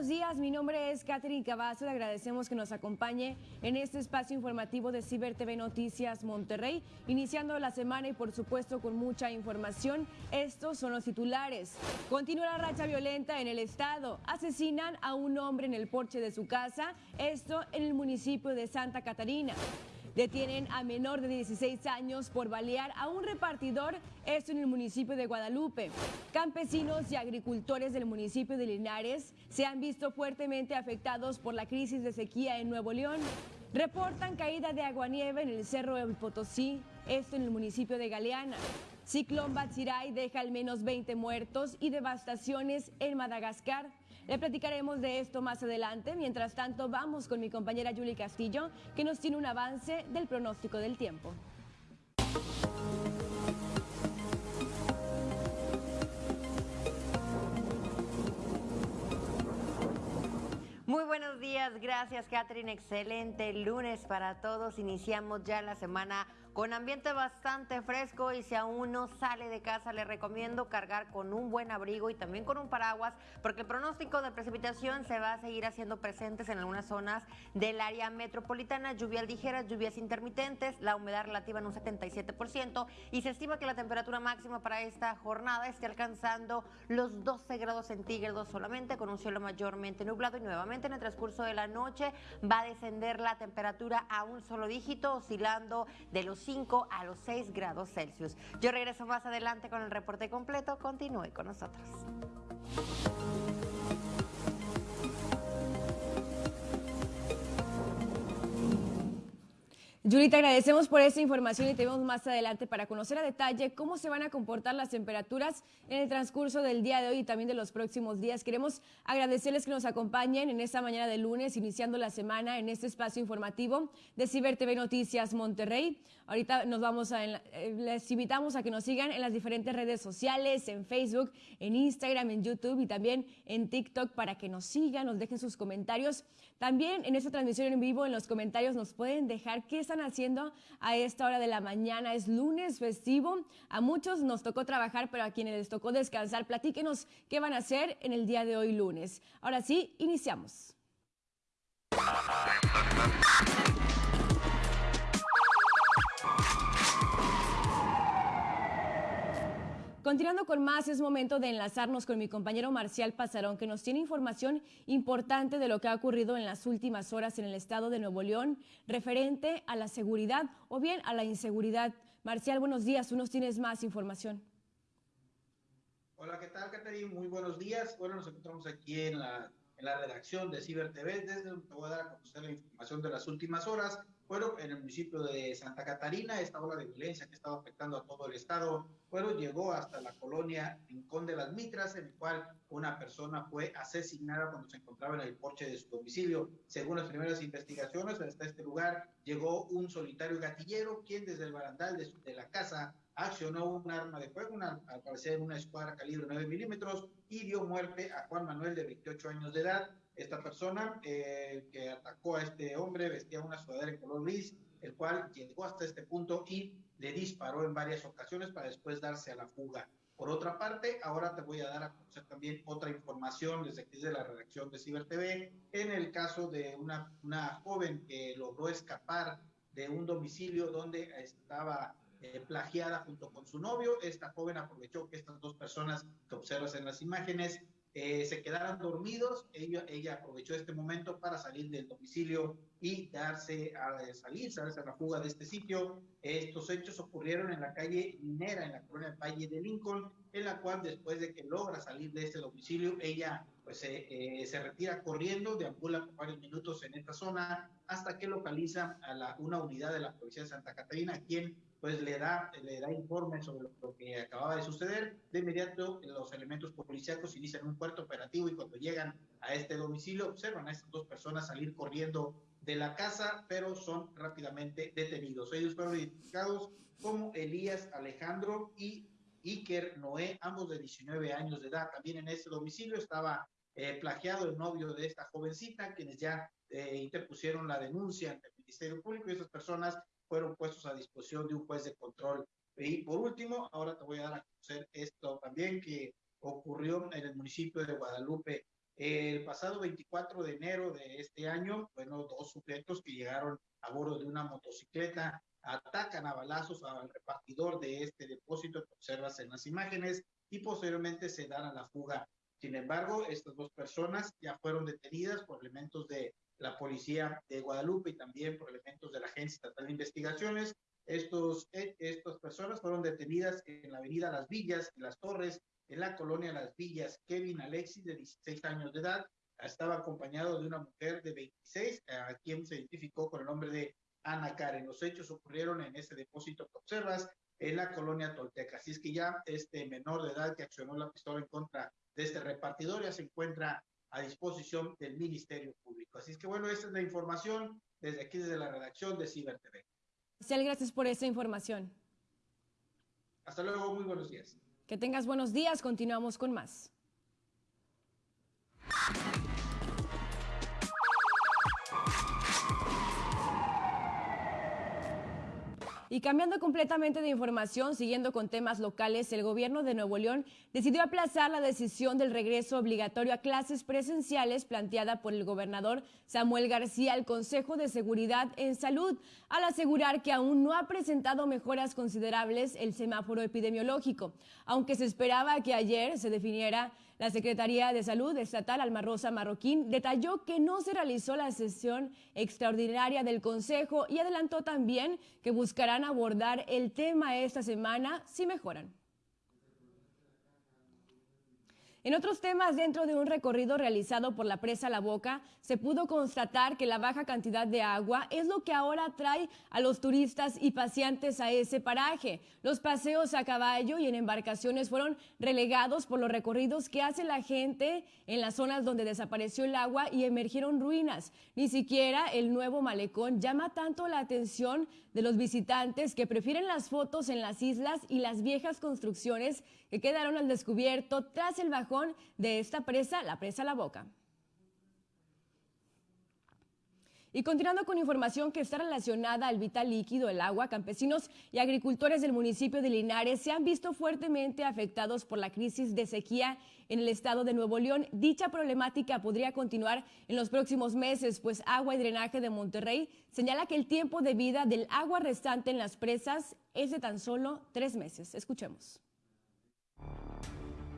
buenos días. Mi nombre es Catherine Cavazo. Le agradecemos que nos acompañe en este espacio informativo de Ciber TV Noticias Monterrey, iniciando la semana y por supuesto con mucha información. Estos son los titulares. Continúa la racha violenta en el estado. Asesinan a un hombre en el porche de su casa, esto en el municipio de Santa Catarina. Detienen a menor de 16 años por balear a un repartidor, esto en el municipio de Guadalupe. Campesinos y agricultores del municipio de Linares se han visto fuertemente afectados por la crisis de sequía en Nuevo León. Reportan caída de aguanieve en el Cerro de Potosí, esto en el municipio de Galeana. Ciclón Batsirai deja al menos 20 muertos y devastaciones en Madagascar. Le platicaremos de esto más adelante. Mientras tanto, vamos con mi compañera Julie Castillo, que nos tiene un avance del pronóstico del tiempo. Muy buenos días, gracias Catherine, excelente lunes para todos. Iniciamos ya la semana con ambiente bastante fresco y si aún no sale de casa le recomiendo cargar con un buen abrigo y también con un paraguas porque el pronóstico de precipitación se va a seguir haciendo presentes en algunas zonas del área metropolitana, lluvias ligeras, lluvias intermitentes, la humedad relativa en un 77% y se estima que la temperatura máxima para esta jornada esté alcanzando los 12 grados centígrados solamente con un cielo mayormente nublado y nuevamente en el transcurso de la noche va a descender la temperatura a un solo dígito oscilando de los 5 a los 6 grados Celsius. Yo regreso más adelante con el reporte completo. Continúe con nosotros. Yuri, te agradecemos por esta información y te vemos más adelante para conocer a detalle cómo se van a comportar las temperaturas en el transcurso del día de hoy y también de los próximos días. Queremos agradecerles que nos acompañen en esta mañana de lunes, iniciando la semana en este espacio informativo de Ciber TV Noticias Monterrey. Ahorita nos vamos a, eh, les invitamos a que nos sigan en las diferentes redes sociales, en Facebook, en Instagram, en YouTube y también en TikTok para que nos sigan, nos dejen sus comentarios. También en esta transmisión en vivo, en los comentarios, nos pueden dejar qué están haciendo a esta hora de la mañana. Es lunes festivo. A muchos nos tocó trabajar, pero a quienes les tocó descansar, platíquenos qué van a hacer en el día de hoy lunes. Ahora sí, iniciamos. Continuando con más, es momento de enlazarnos con mi compañero Marcial Pasarón, que nos tiene información importante de lo que ha ocurrido en las últimas horas en el estado de Nuevo León, referente a la seguridad o bien a la inseguridad. Marcial, buenos días, tú nos tienes más información. Hola, ¿qué tal, Caterina? Muy buenos días. Bueno, nos encontramos aquí en la, en la redacción de Ciber TV, desde donde te voy a dar a conocer la información de las últimas horas. Bueno, en el municipio de Santa Catarina, esta ola de violencia que estaba afectando a todo el estado, bueno, llegó hasta la colonia Rincón de las Mitras, en el cual una persona fue asesinada cuando se encontraba en el porche de su domicilio. Según las primeras investigaciones, hasta este lugar llegó un solitario gatillero, quien desde el barandal de, de la casa accionó un arma de fuego, al parecer una escuadra calibre 9 milímetros, y dio muerte a Juan Manuel de 28 años de edad. Esta persona eh, que atacó a este hombre vestía una sudadera en color gris, el cual llegó hasta este punto y le disparó en varias ocasiones para después darse a la fuga. Por otra parte, ahora te voy a dar a conocer también otra información desde aquí de la redacción de Ciber TV, en el caso de una, una joven que logró escapar de un domicilio donde estaba eh, plagiada junto con su novio. Esta joven aprovechó que estas dos personas que observas en las imágenes eh, se quedaran dormidos. Ella, ella aprovechó este momento para salir del domicilio y darse a salir, darse a la fuga de este sitio. Estos hechos ocurrieron en la calle Minera, en la colonia Valle de Lincoln, en la cual después de que logra salir de este domicilio, ella pues eh, se retira corriendo, deambula por varios minutos en esta zona hasta que localiza a la, una unidad de la Policía de Santa Catarina, quien pues le da, le da informe sobre lo que acababa de suceder. De inmediato, los elementos policíacos inician un puerto operativo y cuando llegan a este domicilio, observan a estas dos personas salir corriendo de la casa, pero son rápidamente detenidos. Ellos fueron identificados como Elías Alejandro y Iker Noé, ambos de 19 años de edad. También en este domicilio estaba eh, plagiado el novio de esta jovencita, quienes ya eh, interpusieron la denuncia ante el Ministerio Público y esas personas fueron puestos a disposición de un juez de control. Y por último, ahora te voy a dar a conocer esto también que ocurrió en el municipio de Guadalupe. El pasado 24 de enero de este año, bueno, dos sujetos que llegaron a bordo de una motocicleta atacan a balazos al repartidor de este depósito que observas en las imágenes y posteriormente se dan a la fuga. Sin embargo, estas dos personas ya fueron detenidas por elementos de la policía de Guadalupe y también por elementos de la Agencia Estatal de Investigaciones. Estos, eh, estas personas fueron detenidas en la avenida Las Villas y Las Torres, en la colonia Las Villas. Kevin Alexis, de 16 años de edad, estaba acompañado de una mujer de 26, a quien se identificó con el nombre de Ana Karen. Los hechos ocurrieron en ese depósito que observas en la colonia Tolteca. Así es que ya este menor de edad que accionó la pistola en contra de este repartidor ya se encuentra a disposición del Ministerio Público. Así es que bueno, esta es la información desde aquí, desde la redacción de Ciber TV. Gracias por esta información. Hasta luego, muy buenos días. Que tengas buenos días, continuamos con más. Y cambiando completamente de información, siguiendo con temas locales, el gobierno de Nuevo León decidió aplazar la decisión del regreso obligatorio a clases presenciales planteada por el gobernador Samuel García al Consejo de Seguridad en Salud, al asegurar que aún no ha presentado mejoras considerables el semáforo epidemiológico, aunque se esperaba que ayer se definiera la Secretaría de Salud Estatal Alma Rosa Marroquín detalló que no se realizó la sesión extraordinaria del Consejo y adelantó también que buscarán abordar el tema esta semana si mejoran. En otros temas, dentro de un recorrido realizado por la presa La Boca, se pudo constatar que la baja cantidad de agua es lo que ahora atrae a los turistas y paseantes a ese paraje. Los paseos a caballo y en embarcaciones fueron relegados por los recorridos que hace la gente en las zonas donde desapareció el agua y emergieron ruinas. Ni siquiera el nuevo malecón llama tanto la atención de los visitantes que prefieren las fotos en las islas y las viejas construcciones que quedaron al descubierto tras el bajón de esta presa, la presa La Boca. Y continuando con información que está relacionada al vital líquido, el agua, campesinos y agricultores del municipio de Linares se han visto fuertemente afectados por la crisis de sequía en el estado de Nuevo León. Dicha problemática podría continuar en los próximos meses, pues Agua y Drenaje de Monterrey señala que el tiempo de vida del agua restante en las presas es de tan solo tres meses. Escuchemos.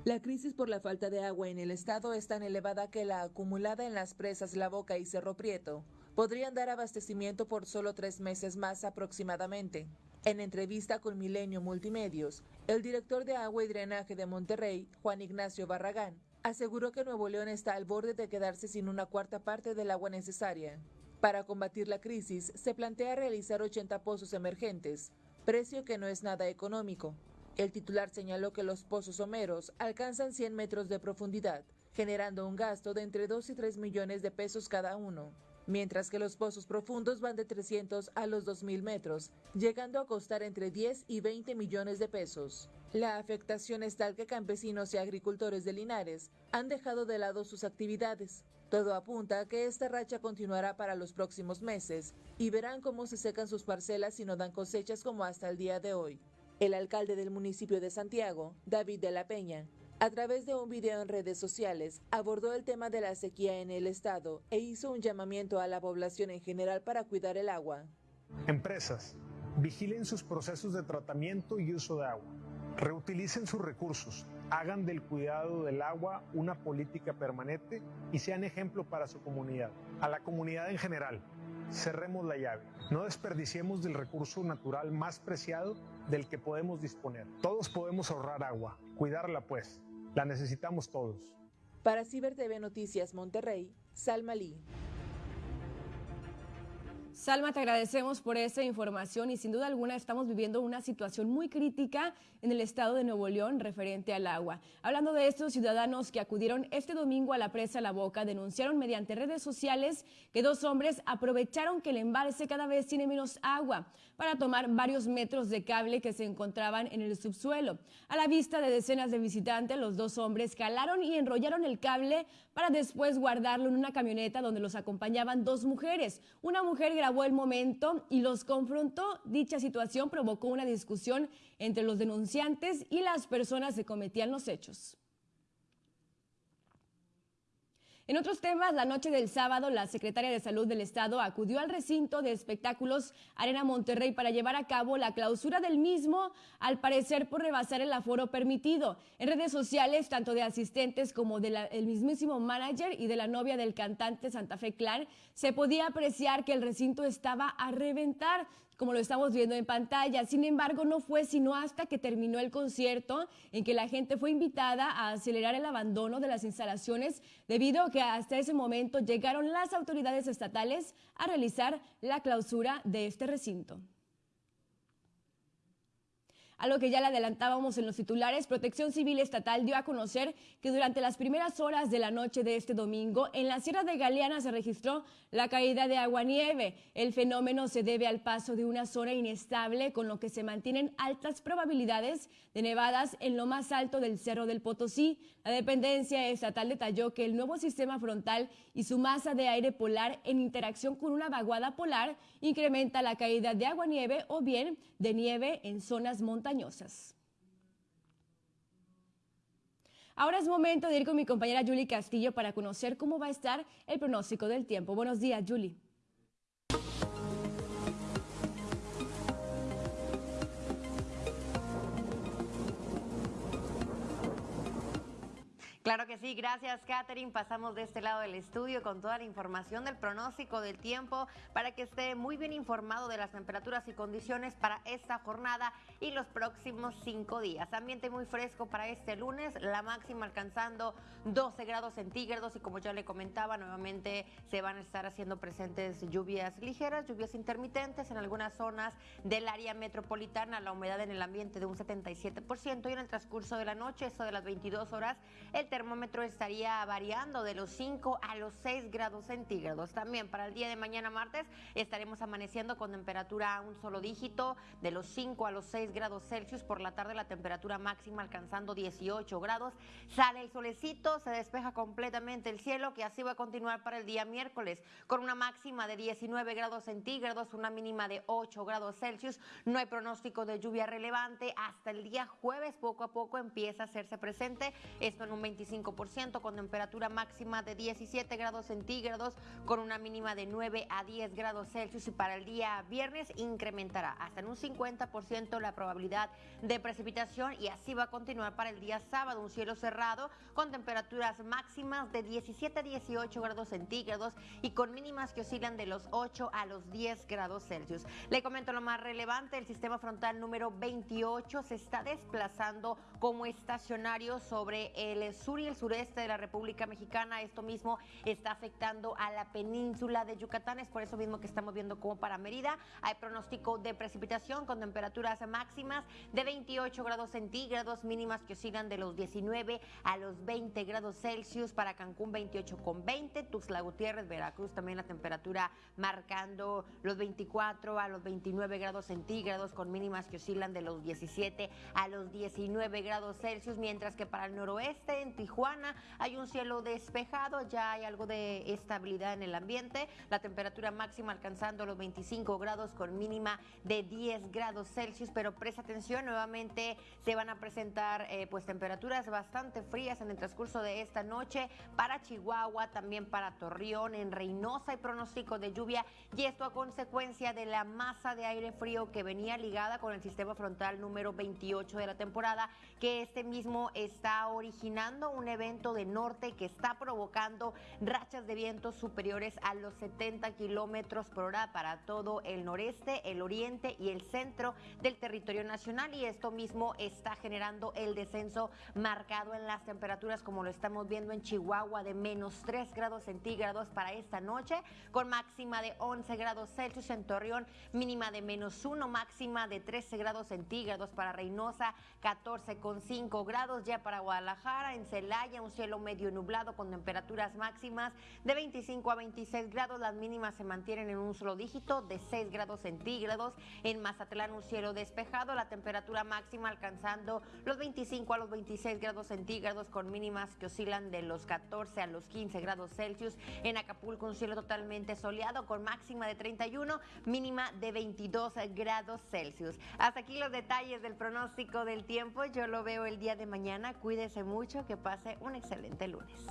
La crisis por la falta de agua en el estado es tan elevada que la acumulada en las presas La Boca y Cerro Prieto podrían dar abastecimiento por solo tres meses más aproximadamente. En entrevista con Milenio Multimedios, el director de Agua y Drenaje de Monterrey, Juan Ignacio Barragán, aseguró que Nuevo León está al borde de quedarse sin una cuarta parte del agua necesaria. Para combatir la crisis, se plantea realizar 80 pozos emergentes, precio que no es nada económico, el titular señaló que los pozos someros alcanzan 100 metros de profundidad, generando un gasto de entre 2 y 3 millones de pesos cada uno, mientras que los pozos profundos van de 300 a los 2.000 metros, llegando a costar entre 10 y 20 millones de pesos. La afectación es tal que campesinos y agricultores de Linares han dejado de lado sus actividades. Todo apunta a que esta racha continuará para los próximos meses y verán cómo se secan sus parcelas y no dan cosechas como hasta el día de hoy. El alcalde del municipio de Santiago, David de la Peña, a través de un video en redes sociales, abordó el tema de la sequía en el estado e hizo un llamamiento a la población en general para cuidar el agua. Empresas, vigilen sus procesos de tratamiento y uso de agua. Reutilicen sus recursos, hagan del cuidado del agua una política permanente y sean ejemplo para su comunidad. A la comunidad en general, cerremos la llave. No desperdiciemos del recurso natural más preciado del que podemos disponer. Todos podemos ahorrar agua, cuidarla pues. La necesitamos todos. Para Ciber TV Noticias Monterrey, Salma Lee. Salma, te agradecemos por esa información y sin duda alguna estamos viviendo una situación muy crítica en el estado de Nuevo León referente al agua. Hablando de estos ciudadanos que acudieron este domingo a la presa La Boca, denunciaron mediante redes sociales que dos hombres aprovecharon que el embalse cada vez tiene menos agua para tomar varios metros de cable que se encontraban en el subsuelo. A la vista de decenas de visitantes, los dos hombres calaron y enrollaron el cable para después guardarlo en una camioneta donde los acompañaban dos mujeres. Una mujer el momento y los confrontó. Dicha situación provocó una discusión entre los denunciantes y las personas que cometían los hechos. En otros temas, la noche del sábado, la secretaria de Salud del Estado acudió al recinto de espectáculos Arena Monterrey para llevar a cabo la clausura del mismo, al parecer por rebasar el aforo permitido. En redes sociales, tanto de asistentes como del mismísimo manager y de la novia del cantante Santa Fe Clan, se podía apreciar que el recinto estaba a reventar como lo estamos viendo en pantalla. Sin embargo, no fue sino hasta que terminó el concierto en que la gente fue invitada a acelerar el abandono de las instalaciones debido a que hasta ese momento llegaron las autoridades estatales a realizar la clausura de este recinto. A lo que ya le adelantábamos en los titulares, Protección Civil Estatal dio a conocer que durante las primeras horas de la noche de este domingo, en la Sierra de Galeana se registró la caída de agua-nieve. El fenómeno se debe al paso de una zona inestable, con lo que se mantienen altas probabilidades de nevadas en lo más alto del Cerro del Potosí. La dependencia estatal detalló que el nuevo sistema frontal y su masa de aire polar en interacción con una vaguada polar incrementa la caída de agua-nieve o bien de nieve en zonas montañosas. Ahora es momento de ir con mi compañera Julie Castillo para conocer cómo va a estar el pronóstico del tiempo. Buenos días, Julie. Claro que sí, gracias Catherine. Pasamos de este lado del estudio con toda la información del pronóstico del tiempo para que esté muy bien informado de las temperaturas y condiciones para esta jornada y los próximos cinco días. Ambiente muy fresco para este lunes, la máxima alcanzando 12 grados centígrados y como ya le comentaba, nuevamente se van a estar haciendo presentes lluvias ligeras, lluvias intermitentes en algunas zonas del área metropolitana, la humedad en el ambiente de un 77% y en el transcurso de la noche, eso de las 22 horas, el termómetro estaría variando de los 5 a los 6 grados centígrados. También para el día de mañana martes estaremos amaneciendo con temperatura a un solo dígito de los 5 a los 6 grados Celsius. Por la tarde la temperatura máxima alcanzando 18 grados. Sale el solecito, se despeja completamente el cielo que así va a continuar para el día miércoles con una máxima de 19 grados centígrados, una mínima de 8 grados Celsius. No hay pronóstico de lluvia relevante. Hasta el día jueves poco a poco empieza a hacerse presente. Esto en un 20 25% con temperatura máxima de 17 grados centígrados con una mínima de 9 a 10 grados Celsius y para el día viernes incrementará hasta en un 50% la probabilidad de precipitación y así va a continuar para el día sábado un cielo cerrado con temperaturas máximas de 17 a 18 grados centígrados y con mínimas que oscilan de los 8 a los 10 grados Celsius. Le comento lo más relevante, el sistema frontal número 28 se está desplazando como estacionario sobre el sur y el sureste de la República Mexicana. Esto mismo está afectando a la península de Yucatán. Es por eso mismo que estamos viendo como para Mérida hay pronóstico de precipitación con temperaturas máximas de 28 grados centígrados, mínimas que oscilan de los 19 a los 20 grados Celsius. Para Cancún 28 con 20, Tuxtla Gutiérrez, Veracruz también la temperatura marcando los 24 a los 29 grados centígrados con mínimas que oscilan de los 17 a los 19 grados Celsius, mientras que para el noroeste en Tijuana. Hay un cielo despejado, ya hay algo de estabilidad en el ambiente, la temperatura máxima alcanzando los 25 grados con mínima de 10 grados Celsius, pero presta atención, nuevamente se van a presentar eh, pues temperaturas bastante frías en el transcurso de esta noche para Chihuahua, también para Torreón, en Reynosa. Hay pronóstico de lluvia y esto a consecuencia de la masa de aire frío que venía ligada con el sistema frontal número 28 de la temporada, que este mismo está originando un evento de norte que está provocando rachas de viento superiores a los 70 kilómetros por hora para todo el noreste, el oriente y el centro del territorio nacional. Y esto mismo está generando el descenso marcado en las temperaturas, como lo estamos viendo en Chihuahua, de menos 3 grados centígrados para esta noche, con máxima de 11 grados Celsius en Torreón, mínima de menos 1, máxima de 13 grados centígrados para Reynosa, 14,5 grados ya para Guadalajara, en Celaya, un cielo medio nublado con temperaturas máximas de 25 a 26 grados. Las mínimas se mantienen en un solo dígito de 6 grados centígrados. En Mazatlán un cielo despejado, la temperatura máxima alcanzando los 25 a los 26 grados centígrados con mínimas que oscilan de los 14 a los 15 grados Celsius. En Acapulco un cielo totalmente soleado con máxima de 31, mínima de 22 grados Celsius. Hasta aquí los detalles del pronóstico del tiempo. Yo lo veo el día de mañana. Cuídese mucho, que pase un excelente lunes.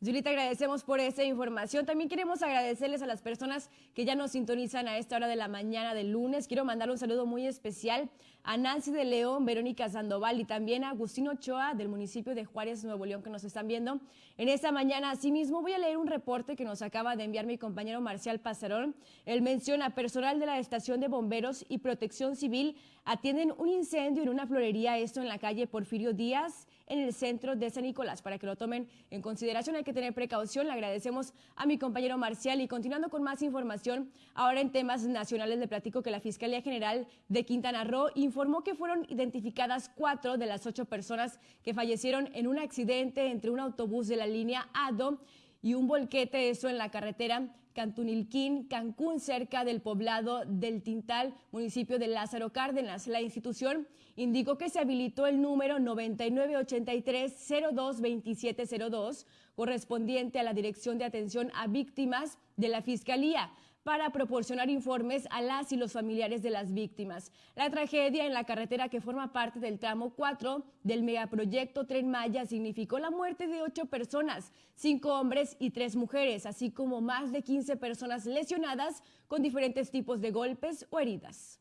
Julita, agradecemos por esa información. También queremos agradecerles a las personas que ya nos sintonizan a esta hora de la mañana del lunes. Quiero mandar un saludo muy especial a Nancy de León, Verónica Sandoval y también a Agustino Ochoa del municipio de Juárez, Nuevo León, que nos están viendo en esta mañana. Asimismo, voy a leer un reporte que nos acaba de enviar mi compañero Marcial Pasarón. Él menciona personal de la Estación de Bomberos y Protección Civil atienden un incendio en una florería, esto en la calle Porfirio Díaz en el centro de San Nicolás. Para que lo tomen en consideración hay que tener precaución. Le agradecemos a mi compañero Marcial y continuando con más información, ahora en temas nacionales le platico que la Fiscalía General de Quintana Roo informó que fueron identificadas cuatro de las ocho personas que fallecieron en un accidente entre un autobús de la línea ADO y un volquete, eso en la carretera Cantunilquín, Cancún, cerca del poblado del Tintal, municipio de Lázaro Cárdenas. La institución indicó que se habilitó el número 9983-022702, correspondiente a la Dirección de Atención a Víctimas de la Fiscalía para proporcionar informes a las y los familiares de las víctimas. La tragedia en la carretera que forma parte del tramo 4 del megaproyecto Tren Maya significó la muerte de ocho personas, cinco hombres y tres mujeres, así como más de 15 personas lesionadas con diferentes tipos de golpes o heridas.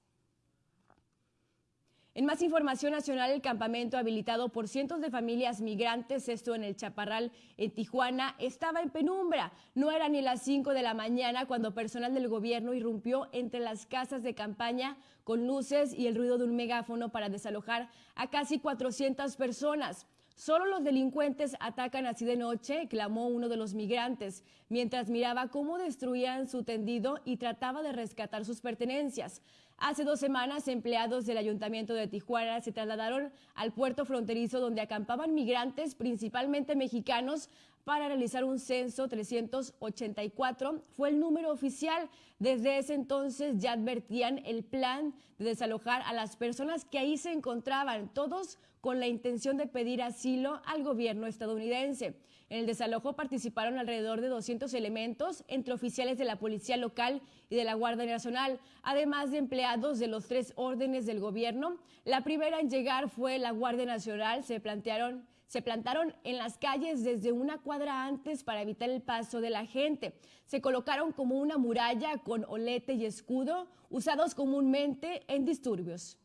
En más información nacional, el campamento habilitado por cientos de familias migrantes, esto en el Chaparral, en Tijuana, estaba en penumbra. No era ni las 5 de la mañana cuando personal del gobierno irrumpió entre las casas de campaña con luces y el ruido de un megáfono para desalojar a casi 400 personas. Solo los delincuentes atacan así de noche, clamó uno de los migrantes, mientras miraba cómo destruían su tendido y trataba de rescatar sus pertenencias. Hace dos semanas, empleados del Ayuntamiento de Tijuana se trasladaron al puerto fronterizo donde acampaban migrantes, principalmente mexicanos, para realizar un censo 384. Fue el número oficial. Desde ese entonces ya advertían el plan de desalojar a las personas que ahí se encontraban, todos con la intención de pedir asilo al gobierno estadounidense. En el desalojo participaron alrededor de 200 elementos entre oficiales de la Policía Local y de la Guardia Nacional, además de empleados de los tres órdenes del gobierno. La primera en llegar fue la Guardia Nacional. Se plantearon se plantaron en las calles desde una cuadra antes para evitar el paso de la gente. Se colocaron como una muralla con olete y escudo, usados comúnmente en disturbios.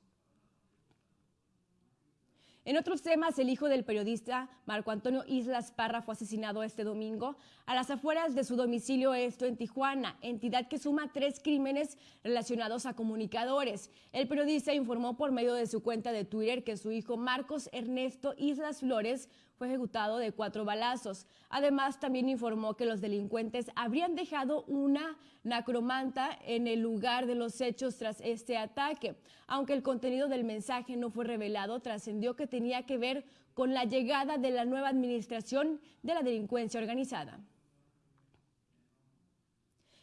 En otros temas, el hijo del periodista Marco Antonio Islas Parra fue asesinado este domingo a las afueras de su domicilio, esto en Tijuana, entidad que suma tres crímenes relacionados a comunicadores. El periodista informó por medio de su cuenta de Twitter que su hijo Marcos Ernesto Islas Flores ejecutado de cuatro balazos. Además, también informó que los delincuentes habrían dejado una nacromanta en el lugar de los hechos tras este ataque. Aunque el contenido del mensaje no fue revelado, trascendió que tenía que ver con la llegada de la nueva administración de la delincuencia organizada.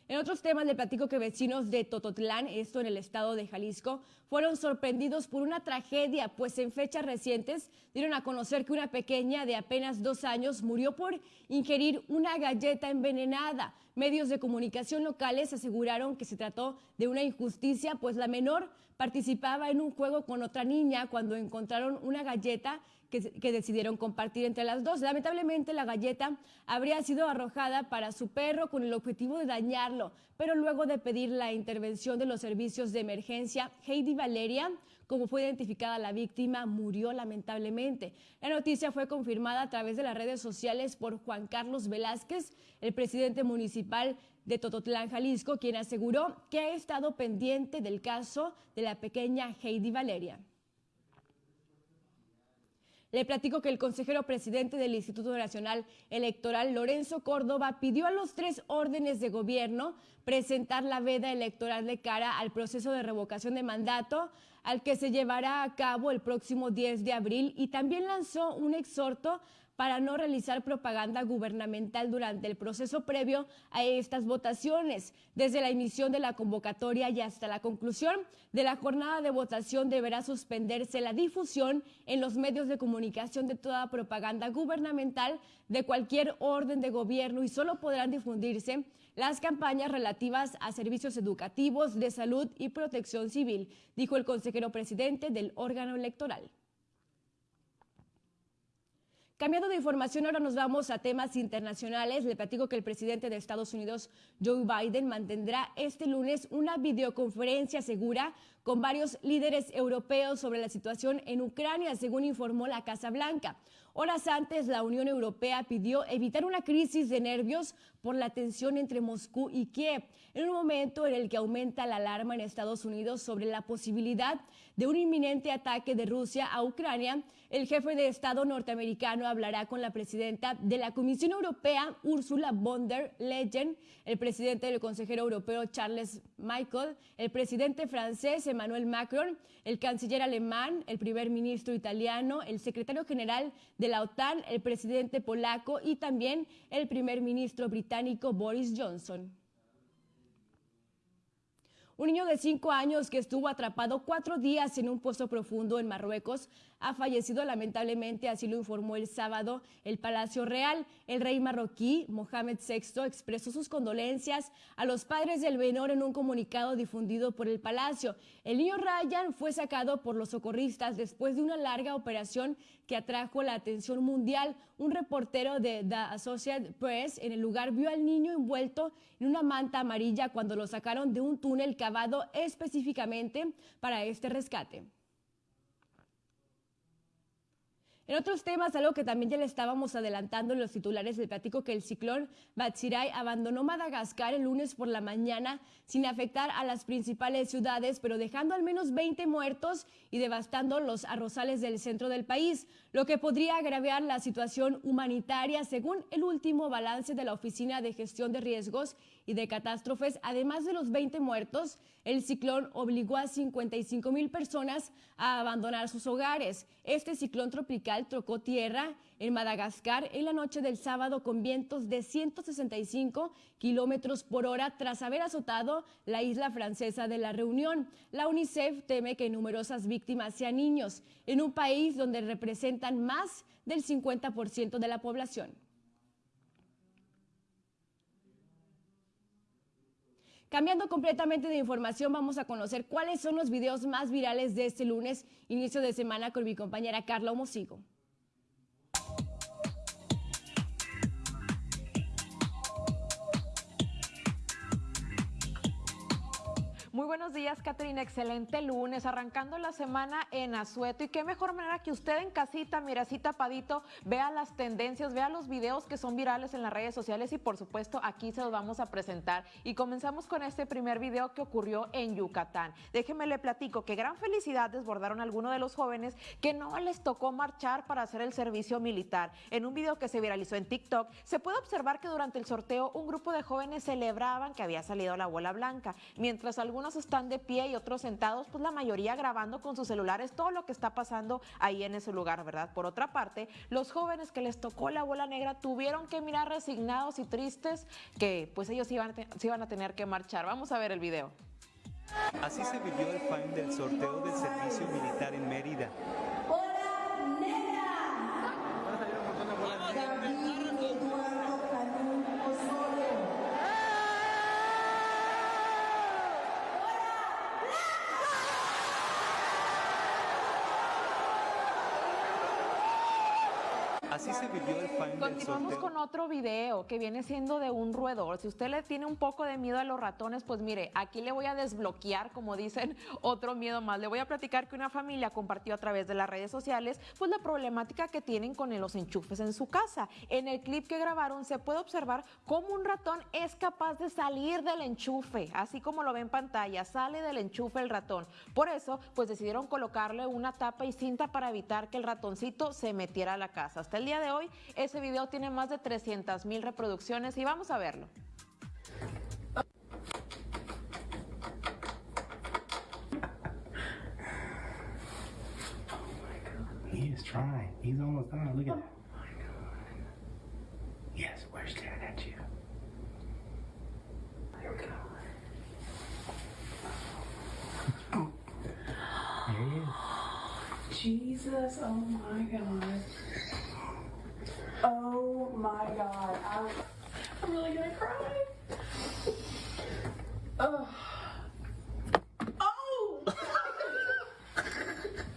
En otros temas le platico que vecinos de Tototlán, esto en el estado de Jalisco, fueron sorprendidos por una tragedia, pues en fechas recientes dieron a conocer que una pequeña de apenas dos años murió por ingerir una galleta envenenada. Medios de comunicación locales aseguraron que se trató de una injusticia, pues la menor participaba en un juego con otra niña cuando encontraron una galleta que, decidieron compartir entre las dos. Lamentablemente la galleta habría sido arrojada para su perro con el objetivo de dañarlo, pero luego de pedir la intervención de los servicios de emergencia, Heidi Valeria, como fue identificada la víctima, murió lamentablemente. La noticia fue confirmada a través de las redes sociales por Juan Carlos Velázquez, el presidente municipal de Tototlán, Jalisco, quien aseguró que ha estado pendiente del caso de la pequeña Heidi Valeria. Le platico que el consejero presidente del Instituto Nacional Electoral, Lorenzo Córdoba, pidió a los tres órdenes de gobierno presentar la veda electoral de cara al proceso de revocación de mandato al que se llevará a cabo el próximo 10 de abril y también lanzó un exhorto para no realizar propaganda gubernamental durante el proceso previo a estas votaciones. Desde la emisión de la convocatoria y hasta la conclusión de la jornada de votación deberá suspenderse la difusión en los medios de comunicación de toda propaganda gubernamental de cualquier orden de gobierno y solo podrán difundirse las campañas relativas a servicios educativos, de salud y protección civil, dijo el consejero presidente del órgano electoral. Cambiando de información, ahora nos vamos a temas internacionales. Le platico que el presidente de Estados Unidos, Joe Biden, mantendrá este lunes una videoconferencia segura con varios líderes europeos sobre la situación en Ucrania, según informó la Casa Blanca. Horas antes, la Unión Europea pidió evitar una crisis de nervios por la tensión entre Moscú y Kiev, en un momento en el que aumenta la alarma en Estados Unidos sobre la posibilidad de un inminente ataque de Rusia a Ucrania. El jefe de Estado norteamericano hablará con la presidenta de la Comisión Europea, Ursula von der Leyen, el presidente del Consejero Europeo, Charles Michael, el presidente francés, Emmanuel Macron, el canciller alemán, el primer ministro italiano, el secretario general de la OTAN, el presidente polaco y también el primer ministro británico Boris Johnson. Un niño de cinco años que estuvo atrapado cuatro días en un pozo profundo en Marruecos ha fallecido lamentablemente, así lo informó el sábado el Palacio Real. El rey marroquí, Mohamed VI, expresó sus condolencias a los padres del menor en un comunicado difundido por el Palacio. El niño Ryan fue sacado por los socorristas después de una larga operación que atrajo la atención mundial. Un reportero de The Associated Press en el lugar vio al niño envuelto en una manta amarilla cuando lo sacaron de un túnel cavado específicamente para este rescate. En otros temas, algo que también ya le estábamos adelantando en los titulares del platico que el ciclón Batsirai abandonó Madagascar el lunes por la mañana sin afectar a las principales ciudades, pero dejando al menos 20 muertos y devastando los arrozales del centro del país, lo que podría agravar la situación humanitaria según el último balance de la Oficina de Gestión de Riesgos y de Catástrofes. Además de los 20 muertos, el ciclón obligó a 55 mil personas a abandonar sus hogares. Este ciclón tropical trocó tierra en Madagascar en la noche del sábado con vientos de 165 kilómetros por hora tras haber azotado la isla francesa de la Reunión. La UNICEF teme que numerosas víctimas sean niños en un país donde representan más del 50% de la población. Cambiando completamente de información, vamos a conocer cuáles son los videos más virales de este lunes, inicio de semana, con mi compañera Carla Homosigo. Muy buenos días, Caterina. Excelente lunes, arrancando la semana en Azueto. Y qué mejor manera que usted en casita, mira así tapadito, vea las tendencias, vea los videos que son virales en las redes sociales y por supuesto aquí se los vamos a presentar. Y comenzamos con este primer video que ocurrió en Yucatán. Déjeme le platico que gran felicidad desbordaron algunos de los jóvenes que no les tocó marchar para hacer el servicio militar. En un video que se viralizó en TikTok, se puede observar que durante el sorteo un grupo de jóvenes celebraban que había salido la bola blanca, mientras algunos están de pie y otros sentados, pues la mayoría grabando con sus celulares todo lo que está pasando ahí en ese lugar, ¿verdad? Por otra parte, los jóvenes que les tocó la bola negra tuvieron que mirar resignados y tristes que pues ellos iban, se iban a tener que marchar. Vamos a ver el video. Así se vivió el fin del sorteo del servicio militar en Mérida. Así se vivió el fin Continuamos con otro video que viene siendo de un roedor. Si usted le tiene un poco de miedo a los ratones, pues mire, aquí le voy a desbloquear, como dicen, otro miedo más. Le voy a platicar que una familia compartió a través de las redes sociales, pues la problemática que tienen con los enchufes en su casa. En el clip que grabaron se puede observar cómo un ratón es capaz de salir del enchufe, así como lo ve en pantalla, sale del enchufe el ratón. Por eso, pues decidieron colocarle una tapa y cinta para evitar que el ratoncito se metiera a la casa. Hasta el día de hoy ese video tiene más de 300 mil reproducciones y vamos a verlo. He's trying. He's almost done. Look at that. Oh my god. Yes, we're staring at you. There we go. There he is. Jesus, oh my god. Oh my God. I'm, I'm really gonna cry. Oh.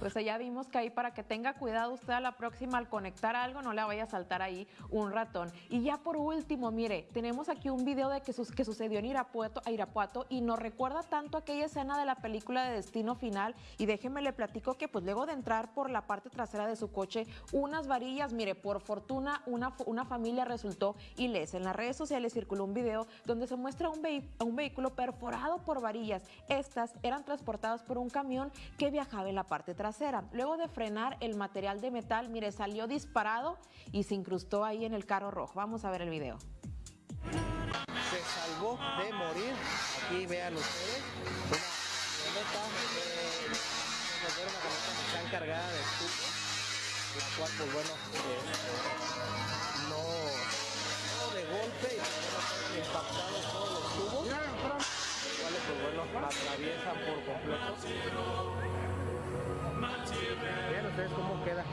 Pues ya vimos que ahí para que tenga cuidado usted a la próxima al conectar algo no le vaya a saltar ahí un ratón. Y ya por último, mire, tenemos aquí un video de que, que sucedió en Irapuato, Irapuato y nos recuerda tanto aquella escena de la película de Destino Final y déjeme le platico que pues luego de entrar por la parte trasera de su coche unas varillas, mire, por fortuna una, una familia resultó ilesa. En las redes sociales circuló un video donde se muestra un, un vehículo perforado por varillas. Estas eran transportadas por un camión que viajaba en la parte trasera. Luego de frenar el material de metal, mire, salió disparado y se incrustó ahí en el carro rojo. Vamos a ver el video. Se salvó de morir. Aquí vean ustedes. Una camioneta, eh, una camioneta que está encargada de estuco, la cual, pues bueno, eh, no, de golpe y impactados todos los tubos, los cuales, pues bueno, atraviesan por completo. Vean ustedes cómo queda.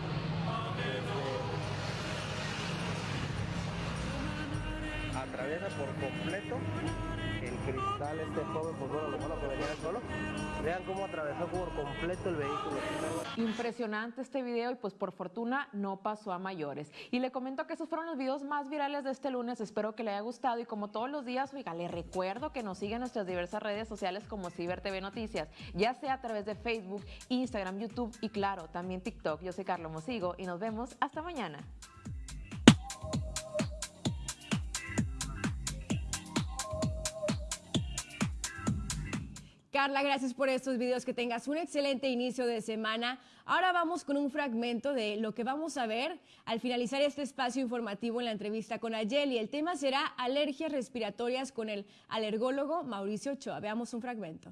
atraviesa por completo cristal este joven, pues bueno, lo bueno que venía solo. Vean cómo atravesó por completo el vehículo. Impresionante este video y pues por fortuna no pasó a mayores. Y le comento que esos fueron los videos más virales de este lunes. Espero que le haya gustado y como todos los días, oiga, le recuerdo que nos sigue en nuestras diversas redes sociales como Ciber TV Noticias, ya sea a través de Facebook, Instagram, YouTube y claro, también TikTok. Yo soy Carlos Mosigo y nos vemos hasta mañana. Carla, gracias por estos videos. Que tengas un excelente inicio de semana. Ahora vamos con un fragmento de lo que vamos a ver al finalizar este espacio informativo en la entrevista con Ayeli. El tema será alergias respiratorias con el alergólogo Mauricio Ochoa. Veamos un fragmento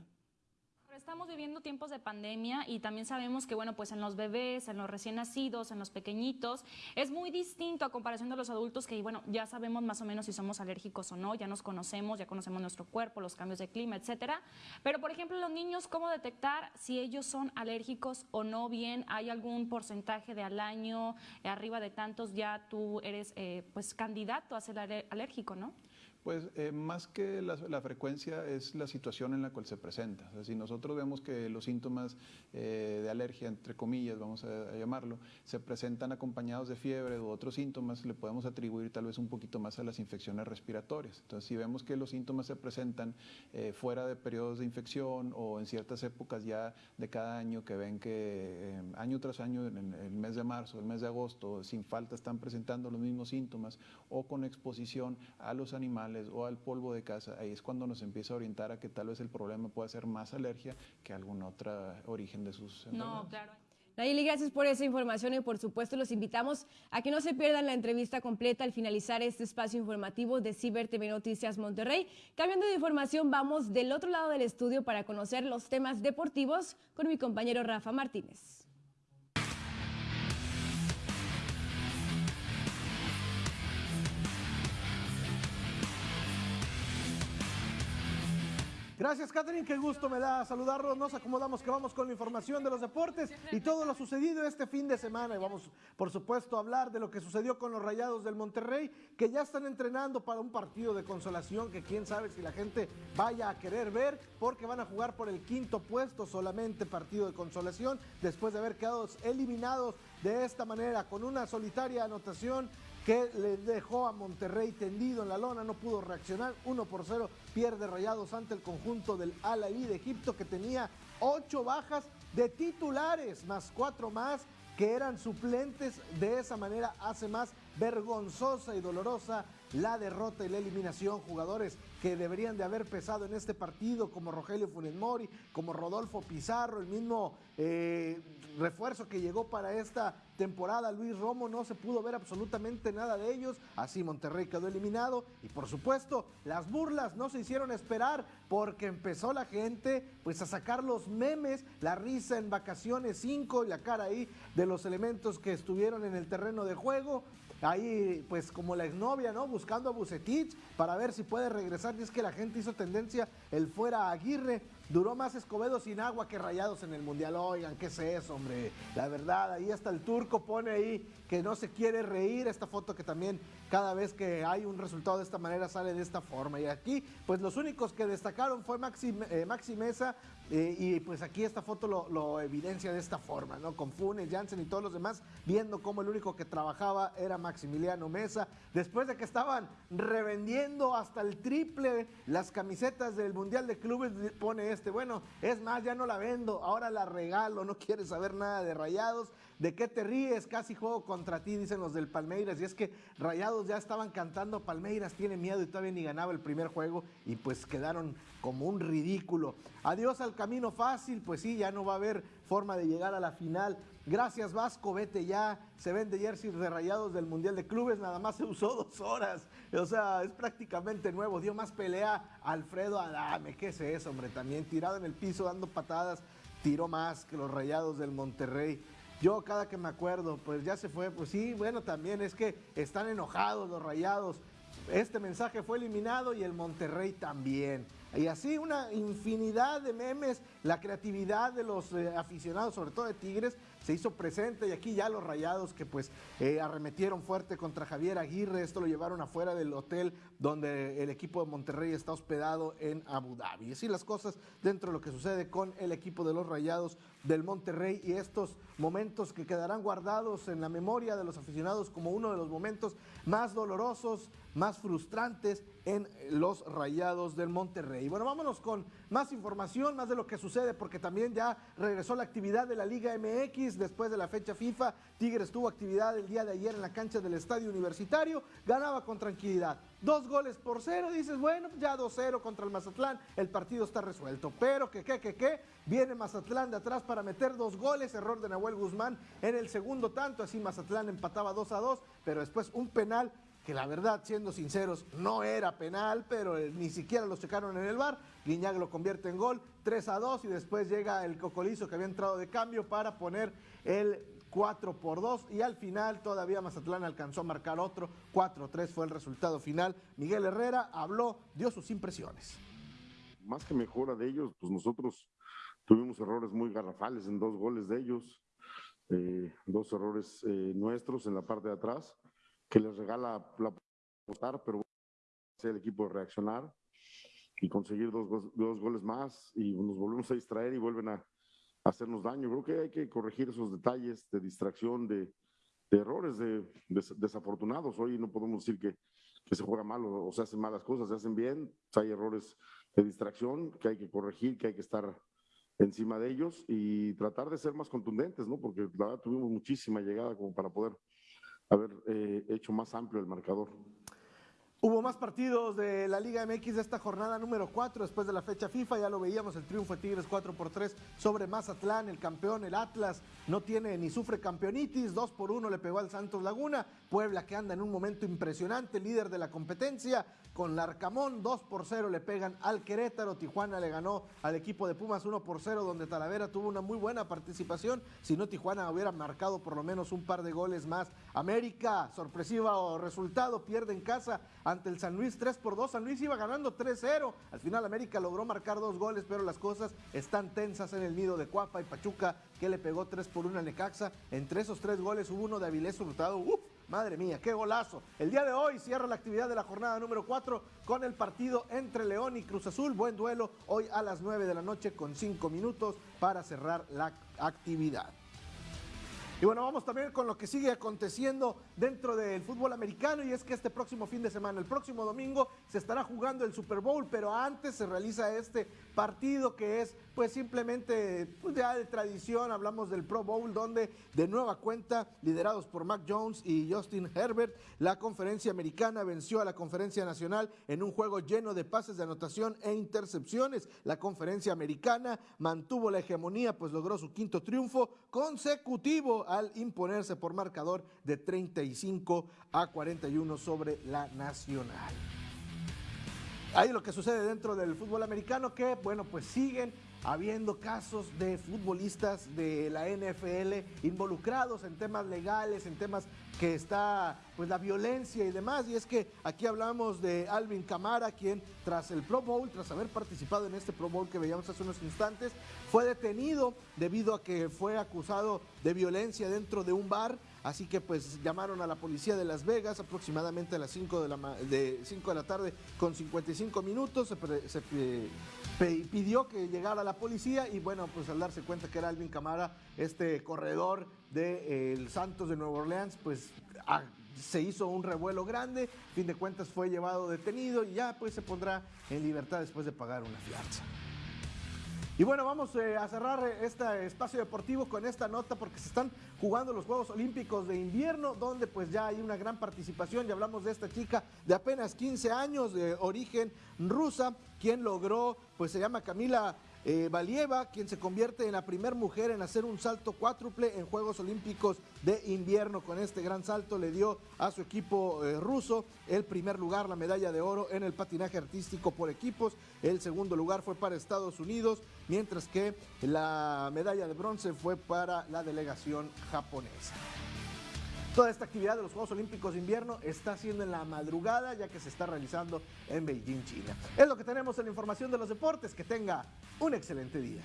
estamos viviendo tiempos de pandemia y también sabemos que, bueno, pues en los bebés, en los recién nacidos, en los pequeñitos, es muy distinto a comparación de los adultos que, bueno, ya sabemos más o menos si somos alérgicos o no, ya nos conocemos, ya conocemos nuestro cuerpo, los cambios de clima, etcétera. Pero, por ejemplo, los niños, ¿cómo detectar si ellos son alérgicos o no? Bien, ¿hay algún porcentaje de al año, eh, arriba de tantos, ya tú eres, eh, pues, candidato a ser alérgico, ¿no? Pues eh, más que la, frecuencia es la situación en la cual se presenta. si nosotros vemos que los síntomas eh, de alergia, entre comillas, vamos a, llamarlo, se presentan acompañados de fiebre u otros síntomas, le podemos atribuir tal vez un poquito más a las infecciones respiratorias. Entonces, si vemos que los síntomas se presentan eh, fuera de periodos de infección o en ciertas épocas ya de cada año que ven que año tras año, en el mes de marzo, el mes de agosto, sin falta están presentando los mismos síntomas o con exposición a los animales, o al polvo de casa, ahí es cuando nos empieza a orientar a que tal vez el problema pueda ser más alergia que algún otro origen de sus No, claro. Nayeli, gracias por esa información y por supuesto los invitamos a que no se pierdan la entrevista completa al finalizar este espacio informativo de Ciber TV Noticias Monterrey. Cambiando de información, vamos del otro lado del estudio para conocer los temas deportivos con mi compañero Rafa Martínez. Gracias, Catherine. Qué gusto me da saludarlos. Nos acomodamos que vamos con la información de los deportes y todo lo sucedido este fin de semana. Y vamos, por supuesto, a hablar de lo que sucedió con los Rayados del Monterrey, que ya están entrenando para un partido de consolación que quién sabe si la gente vaya a querer ver, porque van a jugar por el quinto puesto solamente partido de consolación, después de haber quedado eliminados de esta manera con una solitaria anotación que le dejó a Monterrey tendido en la lona, no pudo reaccionar, 1 por 0 pierde rayados ante el conjunto del Al de Egipto que tenía ocho bajas de titulares, más cuatro más que eran suplentes, de esa manera hace más vergonzosa y dolorosa la derrota y la eliminación. Jugadores que deberían de haber pesado en este partido, como Rogelio Funes Mori, como Rodolfo Pizarro, el mismo eh, refuerzo que llegó para esta temporada, Luis Romo, no se pudo ver absolutamente nada de ellos, así Monterrey quedó eliminado y por supuesto las burlas no se hicieron esperar porque empezó la gente pues a sacar los memes, la risa en vacaciones 5 y la cara ahí de los elementos que estuvieron en el terreno de juego, ahí pues como la exnovia, ¿no? Buscando a Bucetich para ver si puede regresar. Y es que la gente hizo tendencia el fuera Aguirre. duró más Escobedo sin agua que Rayados en el Mundial. Oigan, ¿qué es eso, hombre? La verdad, ahí hasta el turco pone ahí que no se quiere reír. Esta foto que también cada vez que hay un resultado de esta manera sale de esta forma. Y aquí, pues los únicos que destacaron fue Maxi, eh, Maxi Mesa, eh, y pues aquí esta foto lo, evidencia de esta forma, ¿no? Con Funes, Jansen y todos los demás, viendo cómo el único que trabajaba era Maximiliano Mesa. Después de que estaban revendiendo hasta el triple las camisetas del Mundial de Clubes, pone este, bueno, es más, ya no la vendo, ahora la regalo, no quiere saber nada de rayados. ¿De qué te ríes? Casi juego contra ti, dicen los del Palmeiras. Y es que Rayados ya estaban cantando, Palmeiras tiene miedo y todavía ni ganaba el primer juego y pues quedaron como un ridículo. Adiós al camino fácil, pues sí, ya no va a haber forma de llegar a la final. Gracias Vasco, vete ya. Se vende jersey de Rayados del Mundial de Clubes, nada más se usó dos horas. O sea, es prácticamente nuevo. Dio más pelea Alfredo Adame. ¿Qué es eso, hombre? También tirado en el piso dando patadas. Tiró más que los Rayados del Monterrey. Yo cada que me acuerdo, pues ya se fue, pues sí, bueno, también es que están enojados los rayados. Este mensaje fue eliminado y el Monterrey también. Y así una infinidad de memes, la creatividad de los eh, aficionados, sobre todo de Tigres, se hizo presente y aquí ya los rayados que pues eh, arremetieron fuerte contra Javier Aguirre, esto lo llevaron afuera del hotel donde el equipo de Monterrey está hospedado en Abu Dhabi. Y así las cosas dentro de lo que sucede con el equipo de los rayados del Monterrey y estos momentos que quedarán guardados en la memoria de los aficionados como uno de los momentos más dolorosos, más frustrantes en los rayados del Monterrey. Bueno, vámonos con más información, más de lo que sucede, porque también ya regresó la actividad de la Liga MX después de la fecha FIFA. Tigres tuvo actividad el día de ayer en la cancha del Estadio Universitario, ganaba con tranquilidad. Dos goles por cero, dices, bueno, ya 2-0 contra el Mazatlán, el partido está resuelto. Pero que, que, que, que, viene Mazatlán de atrás para meter dos goles, error de Nahuel Guzmán en el segundo tanto, así Mazatlán empataba 2 a 2, pero después un penal que la verdad, siendo sinceros, no era penal, pero eh, ni siquiera lo checaron en el bar. Guiñac lo convierte en gol, 3 a 2, y después llega el Cocolizo que había entrado de cambio para poner el 4 por 2 y al final todavía Mazatlán alcanzó a marcar otro, 4-3 fue el resultado final. Miguel Herrera habló, dio sus impresiones. Más que mejora de ellos, pues nosotros tuvimos errores muy garrafales en dos goles de ellos, eh, dos errores eh, nuestros en la parte de atrás que les regala la votar, pero el equipo de reaccionar y conseguir dos, dos, goles más y nos volvemos a distraer y vuelven a, hacernos daño. Creo que hay que corregir esos detalles de distracción, de, de errores de, desafortunados. Hoy no podemos decir que, que se juega mal o, se hacen malas cosas, se hacen bien. Hay errores de distracción que hay que corregir, que hay que estar encima de ellos y tratar de ser más contundentes, ¿no? Porque la verdad tuvimos muchísima llegada como para poder hecho más amplio el marcador. Hubo más partidos de la Liga MX de esta jornada número 4 después de la fecha FIFA, ya lo veíamos, el triunfo de Tigres 4 por 3 sobre Mazatlán, el campeón, el Atlas, no tiene ni sufre campeonitis, 2 por 1 le pegó al Santos Laguna, Puebla que anda en un momento impresionante, líder de la competencia, con Larcamón, 2 por 0 le pegan al Querétaro, Tijuana le ganó al equipo de Pumas 1 por 0, donde Talavera tuvo una muy buena participación, si no Tijuana hubiera marcado por lo menos un par de goles más. América, sorpresivo resultado, pierde en casa ante el San Luis 3 por 2, San Luis iba ganando 3-0, al final América logró marcar dos goles, pero las cosas están tensas en el nido de Cuapa y Pachuca, que le pegó 3 por 1 a Necaxa, entre esos tres goles hubo uno de Avilés Hurtado, ¡Uf! Madre mía, qué golazo. El día de hoy cierra la actividad de la jornada número 4 con el partido entre León y Cruz Azul. Buen duelo hoy a las 9 de la noche con 5 minutos para cerrar la actividad. Y bueno, vamos también con lo que sigue aconteciendo dentro del fútbol americano y es que este próximo fin de semana, el próximo domingo, se estará jugando el Super Bowl, pero antes se realiza este partido que es pues simplemente pues, ya de tradición, hablamos del Pro Bowl donde de nueva cuenta, liderados por Mac Jones y Justin Herbert, la conferencia americana venció a la conferencia nacional en un juego lleno de pases de anotación e intercepciones. La conferencia americana mantuvo la hegemonía pues logró su quinto triunfo consecutivo al imponerse por marcador de 35 a 41 sobre la Nacional. Ahí lo que sucede dentro del fútbol americano que, bueno, pues siguen habiendo casos de futbolistas de la NFL involucrados en temas legales, en temas que está pues la violencia y demás. Y es que aquí hablamos de Alvin Camara, quien tras el Pro Bowl, tras haber participado en este Pro Bowl que veíamos hace unos instantes, fue detenido debido a que fue acusado de violencia dentro de un bar. Así que pues llamaron a la policía de Las Vegas aproximadamente a las 5 de la, de, 5 de la tarde con 55 minutos. Se, pidió que llegara la policía y bueno, pues al darse cuenta que era Alvin Camara, este corredor de, Santos de Nueva Orleans, pues se hizo un revuelo grande, fin de cuentas fue llevado detenido y ya pues se pondrá en libertad después de pagar una fianza. Y bueno, vamos eh, a cerrar eh, este espacio deportivo con esta nota porque se están jugando los Juegos Olímpicos de invierno, donde pues ya hay una gran participación. Y hablamos de esta chica de apenas 15 años, de origen rusa, quien logró, pues se llama Camila eh, Valieva, quien se convierte en la primera mujer en hacer un salto cuádruple en Juegos Olímpicos de invierno. Con este gran salto le dio a su equipo eh, ruso el primer lugar, la medalla de oro en el patinaje artístico por equipos. El segundo lugar fue para Estados Unidos, mientras que la medalla de bronce fue para la delegación japonesa. Toda esta actividad de los Juegos Olímpicos de Invierno está siendo en la madrugada, ya que se está realizando en Beijing, China. Es lo que tenemos en la información de los deportes. Que tenga un excelente día.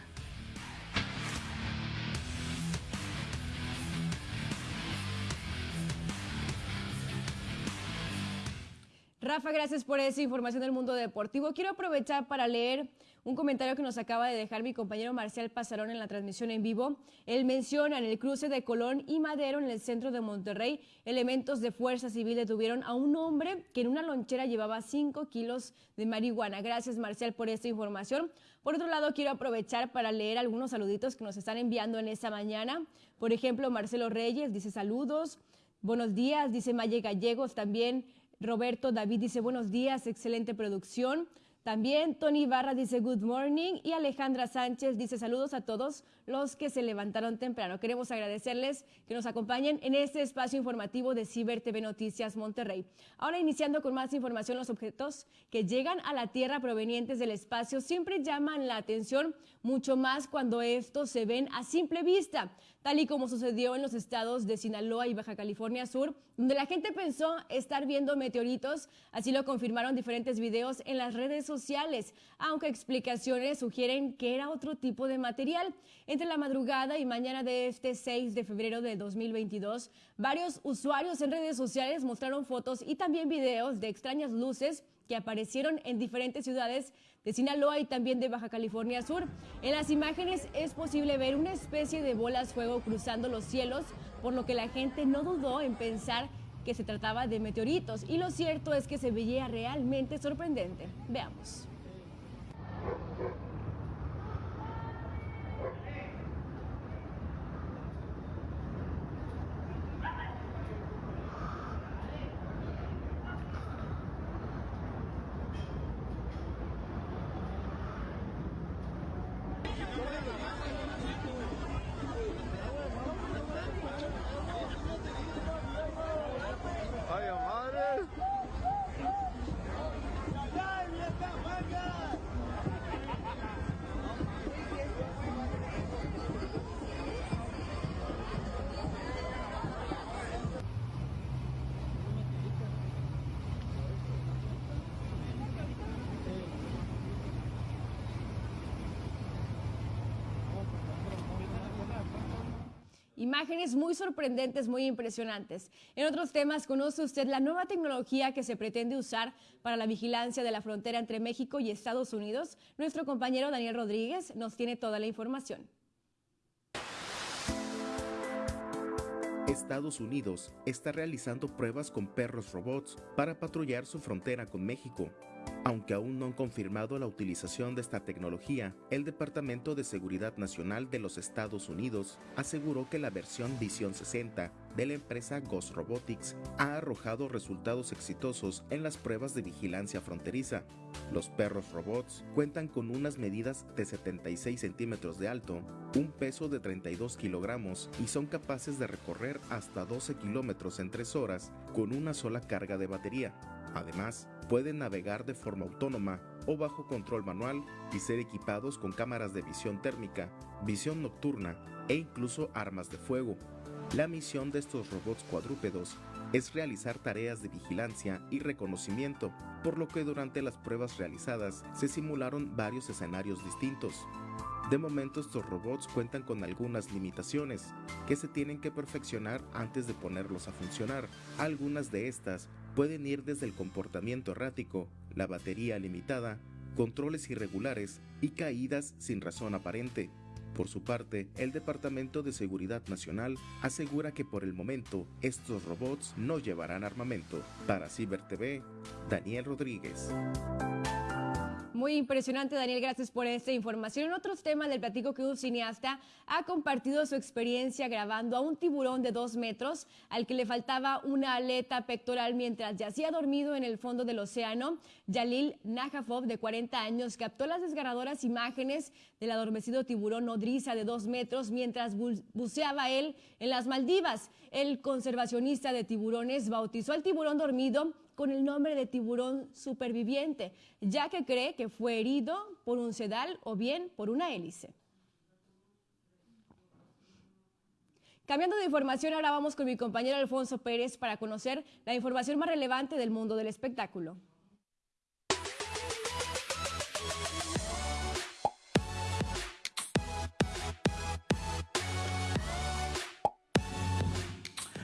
Rafa, gracias por esa información del mundo deportivo. Quiero aprovechar para leer un comentario que nos acaba de dejar mi compañero Marcial Pasarón en la transmisión en vivo. Él menciona en el cruce de Colón y Madero, en el centro de Monterrey, elementos de fuerza civil detuvieron a un hombre que en una lonchera llevaba 5 kilos de marihuana. Gracias, Marcial, por esta información. Por otro lado, quiero aprovechar para leer algunos saluditos que nos están enviando en esta mañana. Por ejemplo, Marcelo Reyes dice saludos. Buenos días, dice Maye Gallegos también. Roberto David dice buenos días, excelente producción. También Tony Barra dice good morning y Alejandra Sánchez dice saludos a todos los que se levantaron temprano. Queremos agradecerles que nos acompañen en este espacio informativo de Ciber TV Noticias Monterrey. Ahora iniciando con más información, los objetos que llegan a la Tierra provenientes del espacio siempre llaman la atención, mucho más cuando estos se ven a simple vista tal y como sucedió en los estados de Sinaloa y Baja California Sur, donde la gente pensó estar viendo meteoritos, así lo confirmaron diferentes videos en las redes sociales, aunque explicaciones sugieren que era otro tipo de material. Entre la madrugada y mañana de este 6 de febrero de 2022, varios usuarios en redes sociales mostraron fotos y también videos de extrañas luces que aparecieron en diferentes ciudades de Sinaloa y también de Baja California Sur. En las imágenes es posible ver una especie de bolas fuego cruzando los cielos, por lo que la gente no dudó en pensar que se trataba de meteoritos y lo cierto es que se veía realmente sorprendente. Veamos. Imágenes muy sorprendentes, muy impresionantes. En otros temas, ¿conoce usted la nueva tecnología que se pretende usar para la vigilancia de la frontera entre México y Estados Unidos? Nuestro compañero Daniel Rodríguez nos tiene toda la información. Estados Unidos está realizando pruebas con perros robots para patrullar su frontera con México. Aunque aún no han confirmado la utilización de esta tecnología, el Departamento de Seguridad Nacional de los Estados Unidos aseguró que la versión Visión 60 de la empresa Ghost Robotics ha arrojado resultados exitosos en las pruebas de vigilancia fronteriza. Los perros robots cuentan con unas medidas de 76 centímetros de alto, un peso de 32 kilogramos y son capaces de recorrer hasta 12 kilómetros en 3 horas con una sola carga de batería. Además, pueden navegar de forma autónoma o bajo control manual y ser equipados con cámaras de visión térmica, visión nocturna e incluso armas de fuego. La misión de estos robots cuadrúpedos es realizar tareas de vigilancia y reconocimiento, por lo que durante las pruebas realizadas se simularon varios escenarios distintos. De momento estos robots cuentan con algunas limitaciones que se tienen que perfeccionar antes de ponerlos a funcionar. Algunas de estas pueden ir desde el comportamiento errático, la batería limitada, controles irregulares y caídas sin razón aparente. Por su parte, el Departamento de Seguridad Nacional asegura que por el momento estos robots no llevarán armamento. Para Ciber TV, Daniel Rodríguez. Muy impresionante, Daniel, gracias por esta información. En otros temas del platico que un cineasta ha compartido su experiencia grabando a un tiburón de dos metros al que le faltaba una aleta pectoral mientras yacía dormido en el fondo del océano. Yalil Najafov, de 40 años, captó las desgarradoras imágenes del adormecido tiburón nodriza de dos metros mientras buceaba él en las Maldivas. El conservacionista de tiburones bautizó al tiburón dormido con el nombre de tiburón superviviente, ya que cree que fue herido por un sedal o bien por una hélice. Cambiando de información, ahora vamos con mi compañero Alfonso Pérez para conocer la información más relevante del mundo del espectáculo.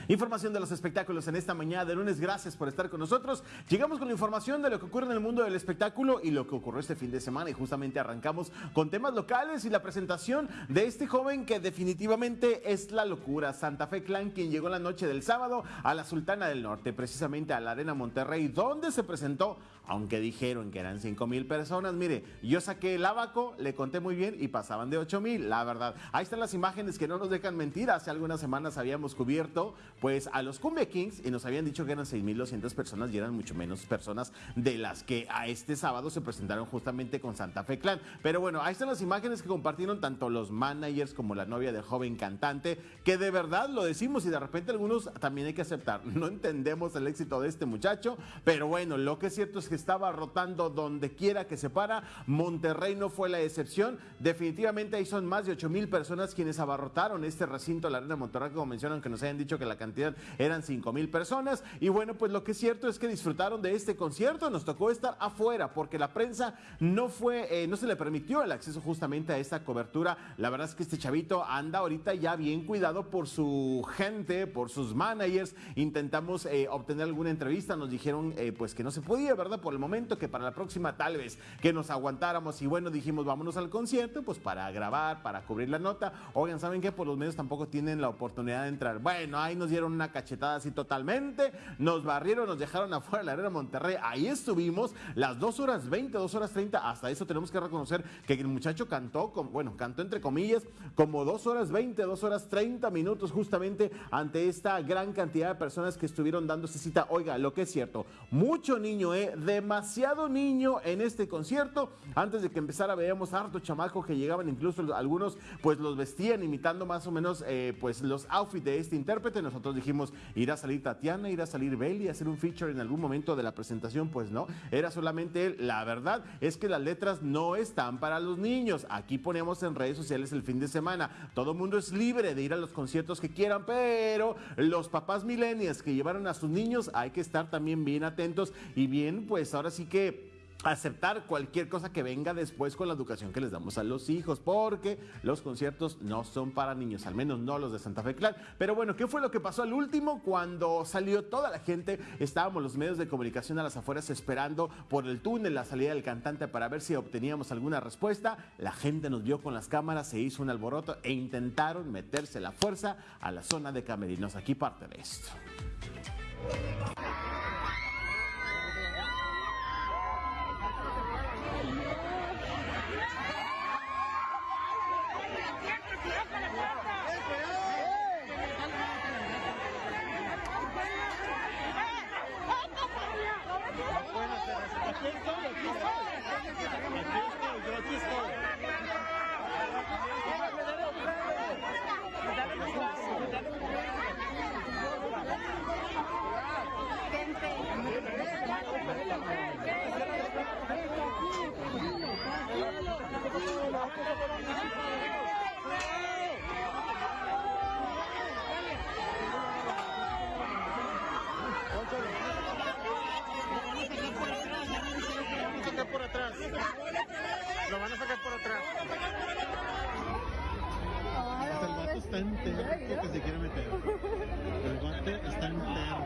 Información de los espectáculos en esta mañana de lunes. Gracias por estar con nosotros. Llegamos con la información de lo que ocurre en el mundo del espectáculo y lo que ocurrió este fin de semana. Y justamente arrancamos con temas locales y la presentación de este joven que definitivamente es la locura. Santa Fe Clan, quien llegó la noche del sábado a la Sultana del Norte, precisamente a la Arena Monterrey, donde se presentó aunque dijeron que eran 5 mil personas, mire, yo saqué el abaco, le conté muy bien y pasaban de 8 mil, la verdad. Ahí están las imágenes que no nos dejan mentir. Hace algunas semanas habíamos cubierto pues a los Cumbia Kings y nos habían dicho que eran 6.200 personas y eran mucho menos personas de las que a este sábado se presentaron justamente con Santa Fe Clan. Pero bueno, ahí están las imágenes que compartieron tanto los managers como la novia del joven cantante, que de verdad lo decimos y de repente algunos también hay que aceptar. No entendemos el éxito de este muchacho, pero bueno, lo que es cierto es que estaba rotando donde quiera que se para. Monterrey no fue la excepción. Definitivamente ahí son más de 8 mil personas quienes abarrotaron este recinto, la Arena Monterrey, como mencionan que nos hayan dicho que la cantidad eran 5 mil personas. Y bueno, pues lo que es cierto es que disfrutaron de este concierto. Nos tocó estar afuera porque la prensa no fue, eh, no se le permitió el acceso justamente a esta cobertura. La verdad es que este chavito anda ahorita ya bien cuidado por su gente, por sus managers. Intentamos eh, obtener alguna entrevista, nos dijeron eh, pues que no se podía, ¿verdad? El momento, que para la próxima tal vez que nos aguantáramos y bueno, dijimos vámonos al concierto, pues para grabar, para cubrir la nota. Oigan, ¿saben qué? Pues los medios tampoco tienen la oportunidad de entrar. Bueno, ahí nos dieron una cachetada así totalmente, nos barrieron, nos dejaron afuera de la arena Monterrey, ahí estuvimos las 2 horas 20, 2 horas 30, hasta eso tenemos que reconocer que el muchacho cantó, con, bueno, cantó entre comillas, como 2 horas 20, 2 horas 30 minutos justamente ante esta gran cantidad de personas que estuvieron dándose cita. Oiga, lo que es cierto, mucho niño, ¿eh? De demasiado niño en este concierto. Antes de que empezara veíamos harto chamaco que llegaban, incluso algunos pues los vestían imitando más o menos eh, pues los outfits de este intérprete. Nosotros dijimos, irá a salir Tatiana, irá a salir Belly, hacer un feature en algún momento de la presentación. Pues no, era solamente él. La verdad es que las letras no están para los niños. Aquí ponemos en redes sociales el fin de semana. Todo mundo es libre de ir a los conciertos que quieran, pero los papás millennials que llevaron a sus niños hay que estar también bien atentos y bien pues pues ahora sí que aceptar cualquier cosa que venga después con la educación que les damos a los hijos, porque los conciertos no son para niños, al menos no los de Santa Fe Clan. Pero bueno, ¿qué fue lo que pasó al último? Cuando salió toda la gente, estábamos los medios de comunicación a las afueras esperando por el túnel la salida del cantante para ver si obteníamos alguna respuesta. La gente nos vio con las cámaras, se hizo un alboroto e intentaron meterse la fuerza a la zona de camerinos. Aquí parte de esto. está entero que se quiere meter. El guante está entero.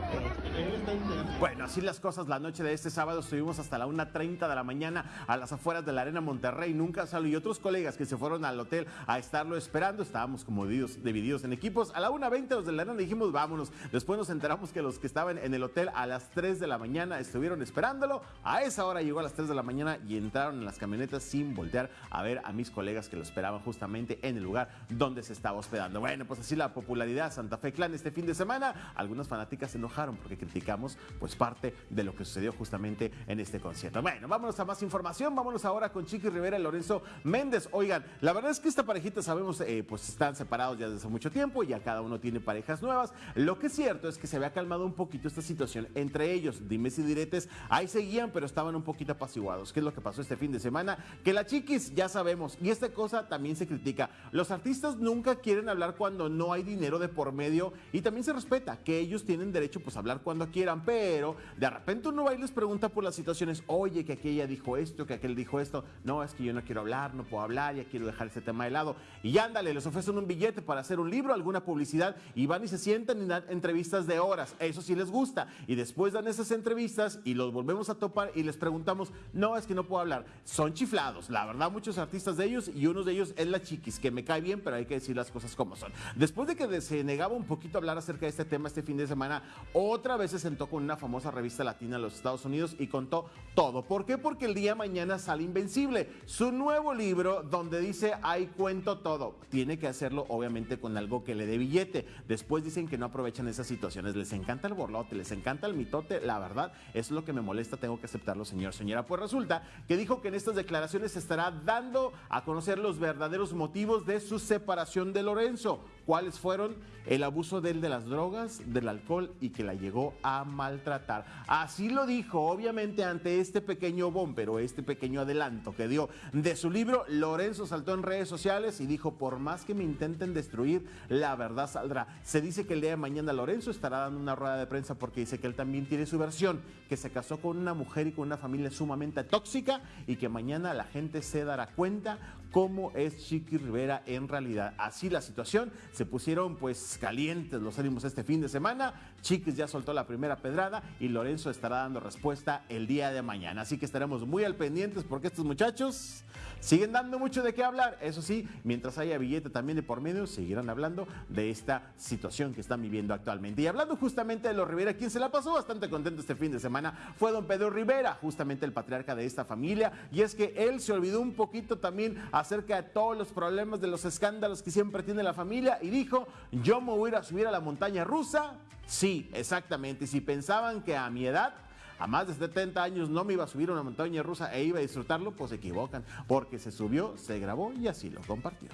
Él está entero. Bueno, así las cosas la noche de este sábado estuvimos hasta la 1.30 de la mañana a las afueras de la Arena Monterrey. Nunca salió y otros colegas que se fueron al hotel a estarlo esperando. Estábamos como divididos, divididos en equipos. A la 1.20 los de la Arena dijimos vámonos. Después nos enteramos que los que estaban en el hotel a las 3 de la mañana estuvieron esperándolo. A esa hora llegó a las 3 de la mañana y entraron en las camionetas sin voltear a ver a mis colegas que lo esperaban justamente en el lugar donde se estaba hospedando. Bueno, pues así la popularidad Santa Fe Clan este fin de semana. Algunas fanáticas se enojaron porque criticamos pues parte de lo que sucedió justamente en este concierto. Bueno, vámonos a más información. Vámonos ahora con Chiqui Rivera y Lorenzo Méndez. Oigan, la verdad es que esta parejita sabemos eh, pues están separados ya desde hace mucho tiempo, ya cada uno tiene parejas nuevas. Lo que es cierto es que se había calmado un poquito esta situación entre ellos. Dimes y diretes, ahí seguían, pero estaban un poquito apaciguados. ¿Qué es lo que pasó este fin de semana? Que la chiquis, ya sabemos, y esta cosa también se critica. Los artistas nunca quieren hablar cuando no hay dinero de por medio y también se respeta que ellos tienen derecho pues a hablar cuando quieran, pero de repente uno va y les pregunta por las situaciones, oye, que aquella dijo esto, que aquel dijo esto, no, es que yo no quiero hablar, no puedo hablar, ya quiero dejar ese tema de lado. Y ándale, les ofrecen un billete para hacer un libro, alguna publicidad, y van y se sientan dan entrevistas de horas, eso sí les gusta, y después dan esas entrevistas y los volvemos a topar y les preguntamos, no, es que no puedo hablar, son chiflados, la verdad, muchos artistas de ellos, y uno de ellos es la chiquis, que me cae bien, pero hay que decir las cosas como son. Después de que se negaba un poquito a hablar acerca de este tema este fin de semana, otra vez se sentó con una famosa revista latina de los Estados Unidos y contó todo. ¿Por qué? Porque el día de mañana sale Invencible, su nuevo libro donde dice, ahí cuento todo. Tiene que hacerlo obviamente con algo que le dé billete. Después dicen que no aprovechan esas situaciones. Les encanta el borlote, les encanta el mitote. La verdad, es lo que me molesta, tengo que aceptarlo, señor, señora. Pues resulta que dijo que en estas declaraciones estará dando a conocer los verdaderos motivos de su separación de Lorenzo. ¿Cuáles fueron? El abuso de él de las drogas, del alcohol y que la llegó a maltratar. Así lo dijo, obviamente, ante este pequeño pero este pequeño adelanto que dio de su libro. Lorenzo saltó en redes sociales y dijo: Por más que me intenten destruir, la verdad saldrá. Se dice que el día de mañana Lorenzo estará dando una rueda de prensa porque dice que él también tiene su versión, que se casó con una mujer y con una familia sumamente tóxica y que mañana la gente se dará cuenta cómo es Chiqui Rivera en realidad. Así la situación, se pusieron pues calientes los ánimos este fin de semana. Chiquis ya soltó la primera pedrada y Lorenzo estará dando respuesta el día de mañana. Así que estaremos muy al pendientes porque estos muchachos siguen dando mucho de qué hablar. Eso sí, mientras haya billete también de por medio, seguirán hablando de esta situación que están viviendo actualmente. Y hablando justamente de los Rivera, quien se la pasó bastante contento este fin de semana fue don Pedro Rivera, justamente el patriarca de esta familia. Y es que él se olvidó un poquito también acerca de todos los problemas, de los escándalos que siempre tiene la familia y dijo, yo me voy a ir a subir a la montaña rusa. Sí, exactamente. Y si pensaban que a mi edad a más de 70 años no me iba a subir a una montaña rusa e iba a disfrutarlo, pues se equivocan, porque se subió, se grabó y así lo compartió.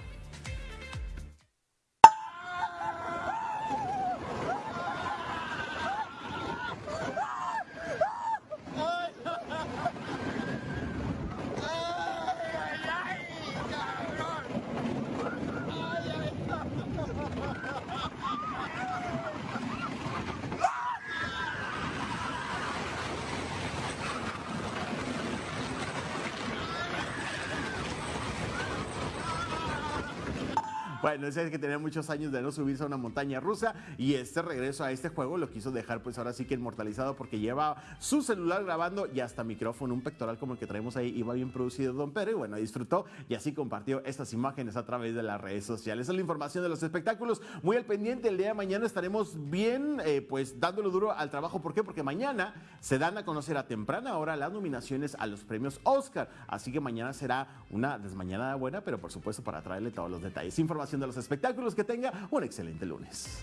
Es que tenía muchos años de no subirse a una montaña rusa y este regreso a este juego lo quiso dejar pues ahora sí que inmortalizado porque lleva su celular grabando y hasta micrófono, un pectoral como el que traemos ahí, iba bien producido Don Pedro y bueno, disfrutó y así compartió estas imágenes a través de las redes sociales. Esa es la información de los espectáculos. Muy al pendiente, el día de mañana estaremos bien eh, pues dándole duro al trabajo. ¿Por qué? Porque mañana se dan a conocer a temprana hora las nominaciones a los premios Oscar. Así que mañana será una desmañanada buena, pero por supuesto para traerle todos los detalles. Información de los espectáculos. Que tenga un excelente lunes.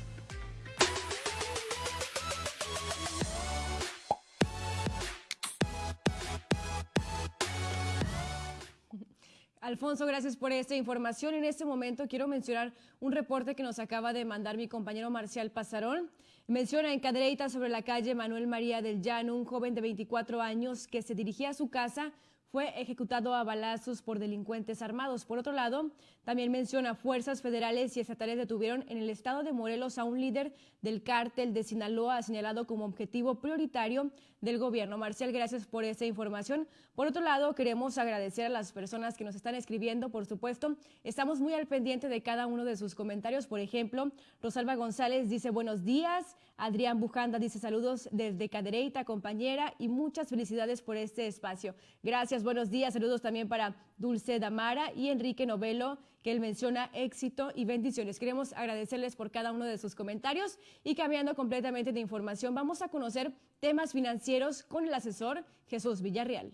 Alfonso, gracias por esta información. En este momento quiero mencionar un reporte que nos acaba de mandar mi compañero Marcial Pasarón. Menciona en Cadereyta sobre la calle Manuel María del Llano un joven de 24 años que se dirigía a su casa fue ejecutado a balazos por delincuentes armados. Por otro lado, también menciona fuerzas federales y estatales detuvieron en el estado de Morelos a un líder del cártel de Sinaloa señalado como objetivo prioritario del gobierno. Marcial, gracias por esta información. Por otro lado, queremos agradecer a las personas que nos están escribiendo, por supuesto. Estamos muy al pendiente de cada uno de sus comentarios. Por ejemplo, Rosalba González dice buenos días, Adrián Bujanda dice saludos desde Cadereyta, compañera, y muchas felicidades por este espacio. Gracias, buenos días. Saludos también para Dulce Damara y Enrique Novelo, él menciona éxito y bendiciones. Queremos agradecerles por cada uno de sus comentarios y cambiando completamente de información, vamos a conocer temas financieros con el asesor Jesús Villarreal.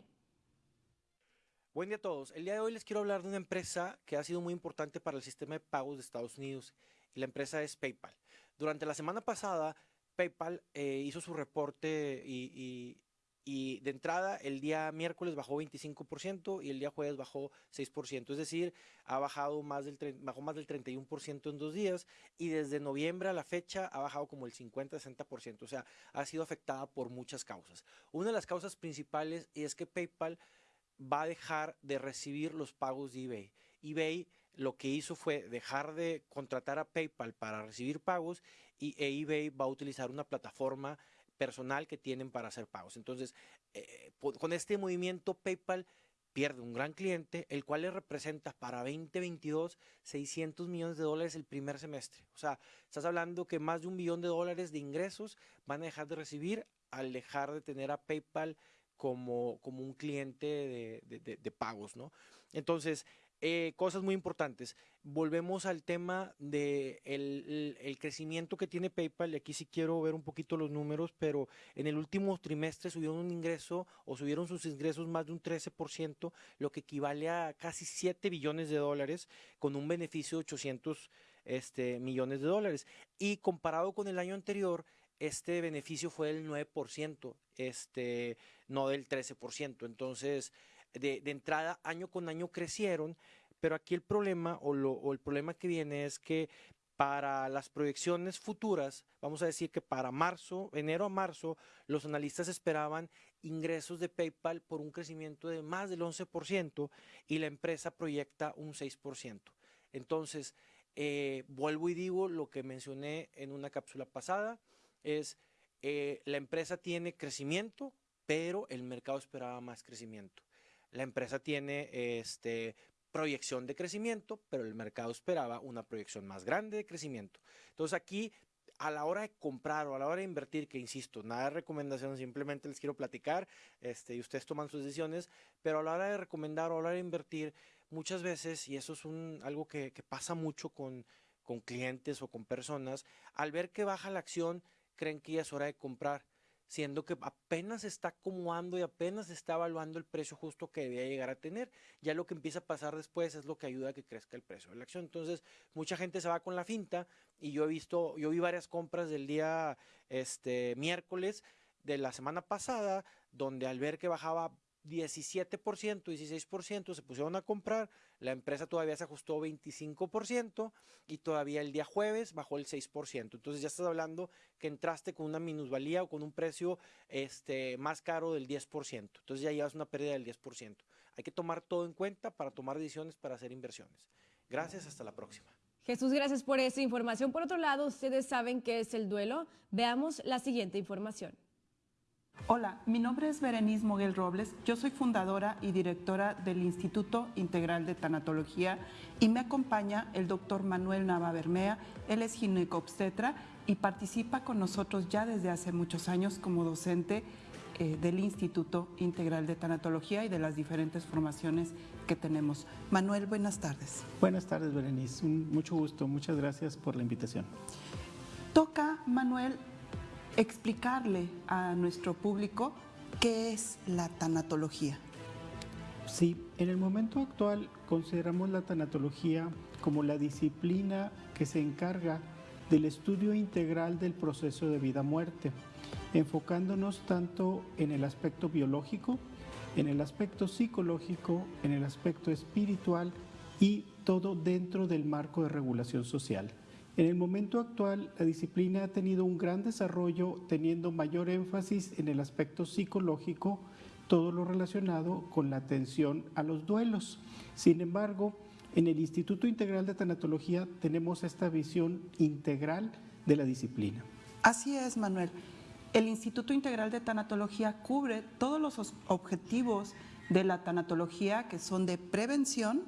Buen día a todos. El día de hoy les quiero hablar de una empresa que ha sido muy importante para el sistema de pagos de Estados Unidos. Y la empresa es PayPal. Durante la semana pasada, PayPal eh, hizo su reporte y, y de entrada el día miércoles bajó 25% y el día jueves bajó 6%, es decir, ha bajado más del, bajó más del 31% en dos días y desde noviembre a la fecha ha bajado como el 50-60%, o sea, ha sido afectada por muchas causas. Una de las causas principales es que PayPal va a dejar de recibir los pagos de eBay. eBay lo que hizo fue dejar de contratar a PayPal para recibir pagos y e eBay va a utilizar una plataforma personal que tienen para hacer pagos. Entonces, eh, con este movimiento PayPal pierde un gran cliente, el cual le representa para 2022 600 millones de dólares el primer semestre. O sea, estás hablando que más de un billón de dólares de ingresos van a dejar de recibir al dejar de tener a PayPal como, como un cliente de, de pagos, ¿no? Entonces, eh, cosas muy importantes. Volvemos al tema del de el, crecimiento que tiene PayPal. Y aquí sí quiero ver un poquito los números, pero en el último trimestre subieron un ingreso o subieron sus ingresos más de un 13%, lo que equivale a casi 7 billones de dólares, con un beneficio de 800 este, millones de dólares. Y comparado con el año anterior, este beneficio fue del 9%, este, no del 13%. Entonces, de, entrada, año con año crecieron, pero aquí el problema o, el problema que viene es que para las proyecciones futuras, vamos a decir que para marzo, enero a marzo, los analistas esperaban ingresos de PayPal por un crecimiento de más del 11% y la empresa proyecta un 6%. Entonces, eh, vuelvo y digo lo que mencioné en una cápsula pasada, es eh, la empresa tiene crecimiento, pero el mercado esperaba más crecimiento. La empresa tiene este, proyección de crecimiento, pero el mercado esperaba una proyección más grande de crecimiento. Entonces aquí, a la hora de comprar o a la hora de invertir, que insisto, nada de recomendación, simplemente les quiero platicar este, y ustedes toman sus decisiones, pero a la hora de recomendar o a la hora de invertir, muchas veces, y eso es algo que, pasa mucho con clientes o con personas, al ver que baja la acción, creen que ya es hora de comprar siendo que apenas está acomodando y apenas está evaluando el precio justo que debía llegar a tener. Ya lo que empieza a pasar después es lo que ayuda a que crezca el precio de la acción. Entonces, mucha gente se va con la finta y yo he visto, yo vi varias compras del día este miércoles de la semana pasada, donde al ver que bajaba 17%, 16% se pusieron a comprar, la empresa todavía se ajustó 25% y todavía el día jueves bajó el 6%. Entonces ya estás hablando que entraste con una minusvalía o con un precio este, más caro del 10%. Entonces ya llevas una pérdida del 10%. Hay que tomar todo en cuenta para tomar decisiones para hacer inversiones. Gracias, hasta la próxima. Jesús, gracias por esta información. Por otro lado, ustedes saben qué es el duelo. Veamos la siguiente información. Hola, mi nombre es Berenice Moguel Robles, yo soy fundadora y directora del Instituto Integral de Tanatología y me acompaña el doctor Manuel Nava Bermea, él es ginecobstetra y participa con nosotros ya desde hace muchos años como docente eh, del Instituto Integral de Tanatología y de las diferentes formaciones que tenemos. Manuel, buenas tardes. Buenas tardes, Berenice, mucho gusto, muchas gracias por la invitación. Toca, Manuel, explicarle a nuestro público qué es la tanatología. Sí, en el momento actual consideramos la tanatología como la disciplina que se encarga del estudio integral del proceso de vida-muerte, enfocándonos tanto en el aspecto biológico, en el aspecto psicológico, en el aspecto espiritual y todo dentro del marco de regulación social. En el momento actual, la disciplina ha tenido un gran desarrollo, teniendo mayor énfasis en el aspecto psicológico, todo lo relacionado con la atención a los duelos. Sin embargo, en el Instituto Integral de Tanatología tenemos esta visión integral de la disciplina. Así es, Manuel. El Instituto Integral de Tanatología cubre todos los objetivos de la tanatología que son de prevención,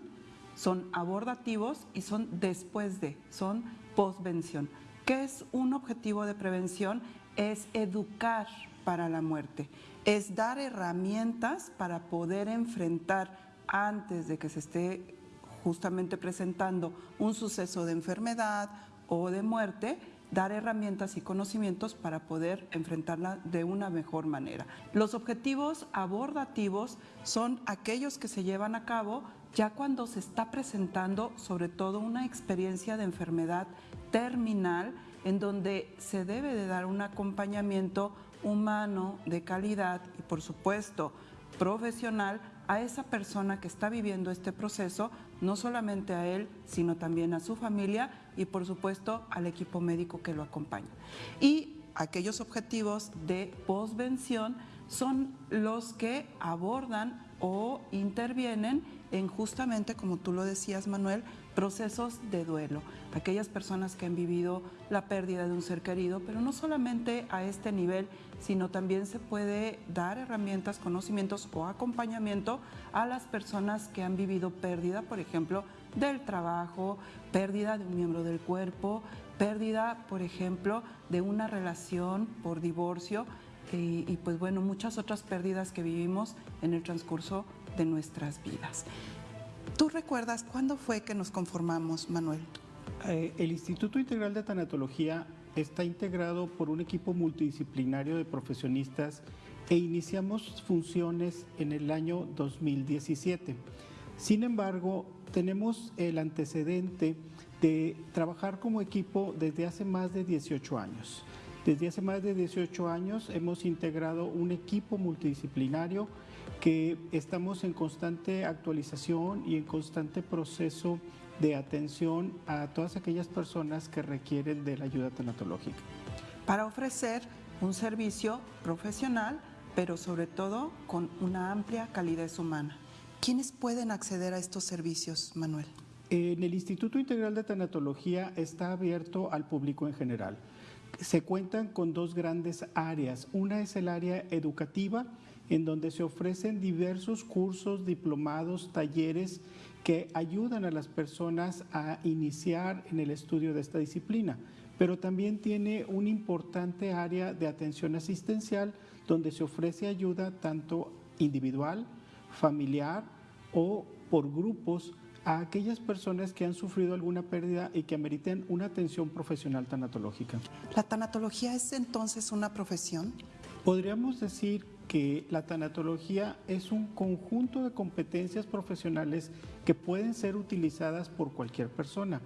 son abordativos y son después de, son postvención. ¿Qué es un objetivo de prevención? Es educar para la muerte, es dar herramientas para poder enfrentar antes de que se esté justamente presentando un suceso de enfermedad o de muerte, dar herramientas y conocimientos para poder enfrentarla de una mejor manera. Los objetivos abordativos son aquellos que se llevan a cabo ya cuando se está presentando sobre todo una experiencia de enfermedad terminal en donde se debe de dar un acompañamiento humano de calidad y por supuesto profesional a esa persona que está viviendo este proceso, no solamente a él, sino también a su familia y por supuesto al equipo médico que lo acompaña. Y aquellos objetivos de posvención son los que abordan o intervienen en justamente, como tú lo decías Manuel, procesos de duelo. Aquellas personas que han vivido la pérdida de un ser querido, pero no solamente a este nivel, sino también se puede dar herramientas, conocimientos o acompañamiento a las personas que han vivido pérdida, por ejemplo, del trabajo, pérdida de un miembro del cuerpo, pérdida, por ejemplo, de una relación por divorcio y, y pues bueno, muchas otras pérdidas que vivimos en el transcurso de nuestras vidas. ¿Tú recuerdas cuándo fue que nos conformamos, Manuel? Eh, el Instituto Integral de Tanatología está integrado por un equipo multidisciplinario de profesionistas e iniciamos funciones en el año 2017. Sin embargo, tenemos el antecedente de trabajar como equipo desde hace más de 18 años. Desde hace más de 18 años hemos integrado un equipo multidisciplinario que estamos en constante actualización y en constante proceso de atención a todas aquellas personas que requieren de la ayuda tanatológica. Para ofrecer un servicio profesional, pero sobre todo con una amplia calidez humana. ¿Quiénes pueden acceder a estos servicios, Manuel? En el Instituto Integral de Tanatología está abierto al público en general. Se cuentan con dos grandes áreas. Una es el área educativa, en donde se ofrecen diversos cursos, diplomados, talleres que ayudan a las personas a iniciar en el estudio de esta disciplina, pero también tiene un importante área de atención asistencial donde se ofrece ayuda tanto individual, familiar o por grupos a aquellas personas que han sufrido alguna pérdida y que ameriten una atención profesional tanatológica. ¿La tanatología es entonces una profesión? Podríamos decir que la tanatología es un conjunto de competencias profesionales que pueden ser utilizadas por cualquier persona.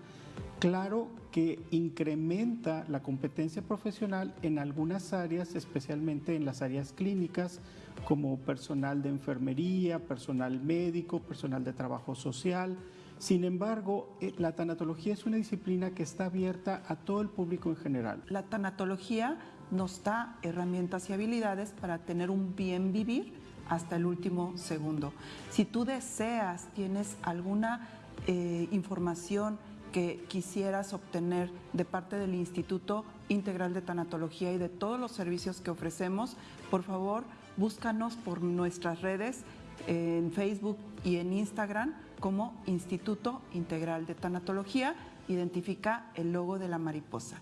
Claro que incrementa la competencia profesional en algunas áreas, especialmente en las áreas clínicas, como personal de enfermería, personal médico, personal de trabajo social. Sin embargo, eh, la tanatología es una disciplina que está abierta a todo el público en general. La tanatología nos da herramientas y habilidades para tener un bien vivir hasta el último segundo. Si tú deseas, tienes alguna eh, información que quisieras obtener de parte del Instituto Integral de Tanatología y de todos los servicios que ofrecemos, por favor, búscanos por nuestras redes en Facebook y en Instagram como Instituto Integral de Tanatología. Identifica el logo de la mariposa.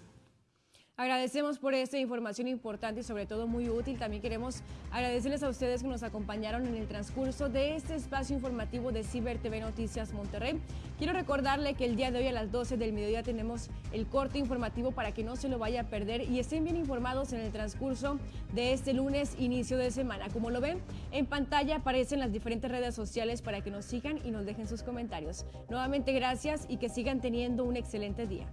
Agradecemos por esta información importante y sobre todo muy útil. También queremos agradecerles a ustedes que nos acompañaron en el transcurso de este espacio informativo de Ciber TV Noticias Monterrey. Quiero recordarle que el día de hoy a las 12 del mediodía tenemos el corte informativo para que no se lo vaya a perder y estén bien informados en el transcurso de este lunes, inicio de semana. Como lo ven, en pantalla aparecen las diferentes redes sociales para que nos sigan y nos dejen sus comentarios. Nuevamente gracias y que sigan teniendo un excelente día.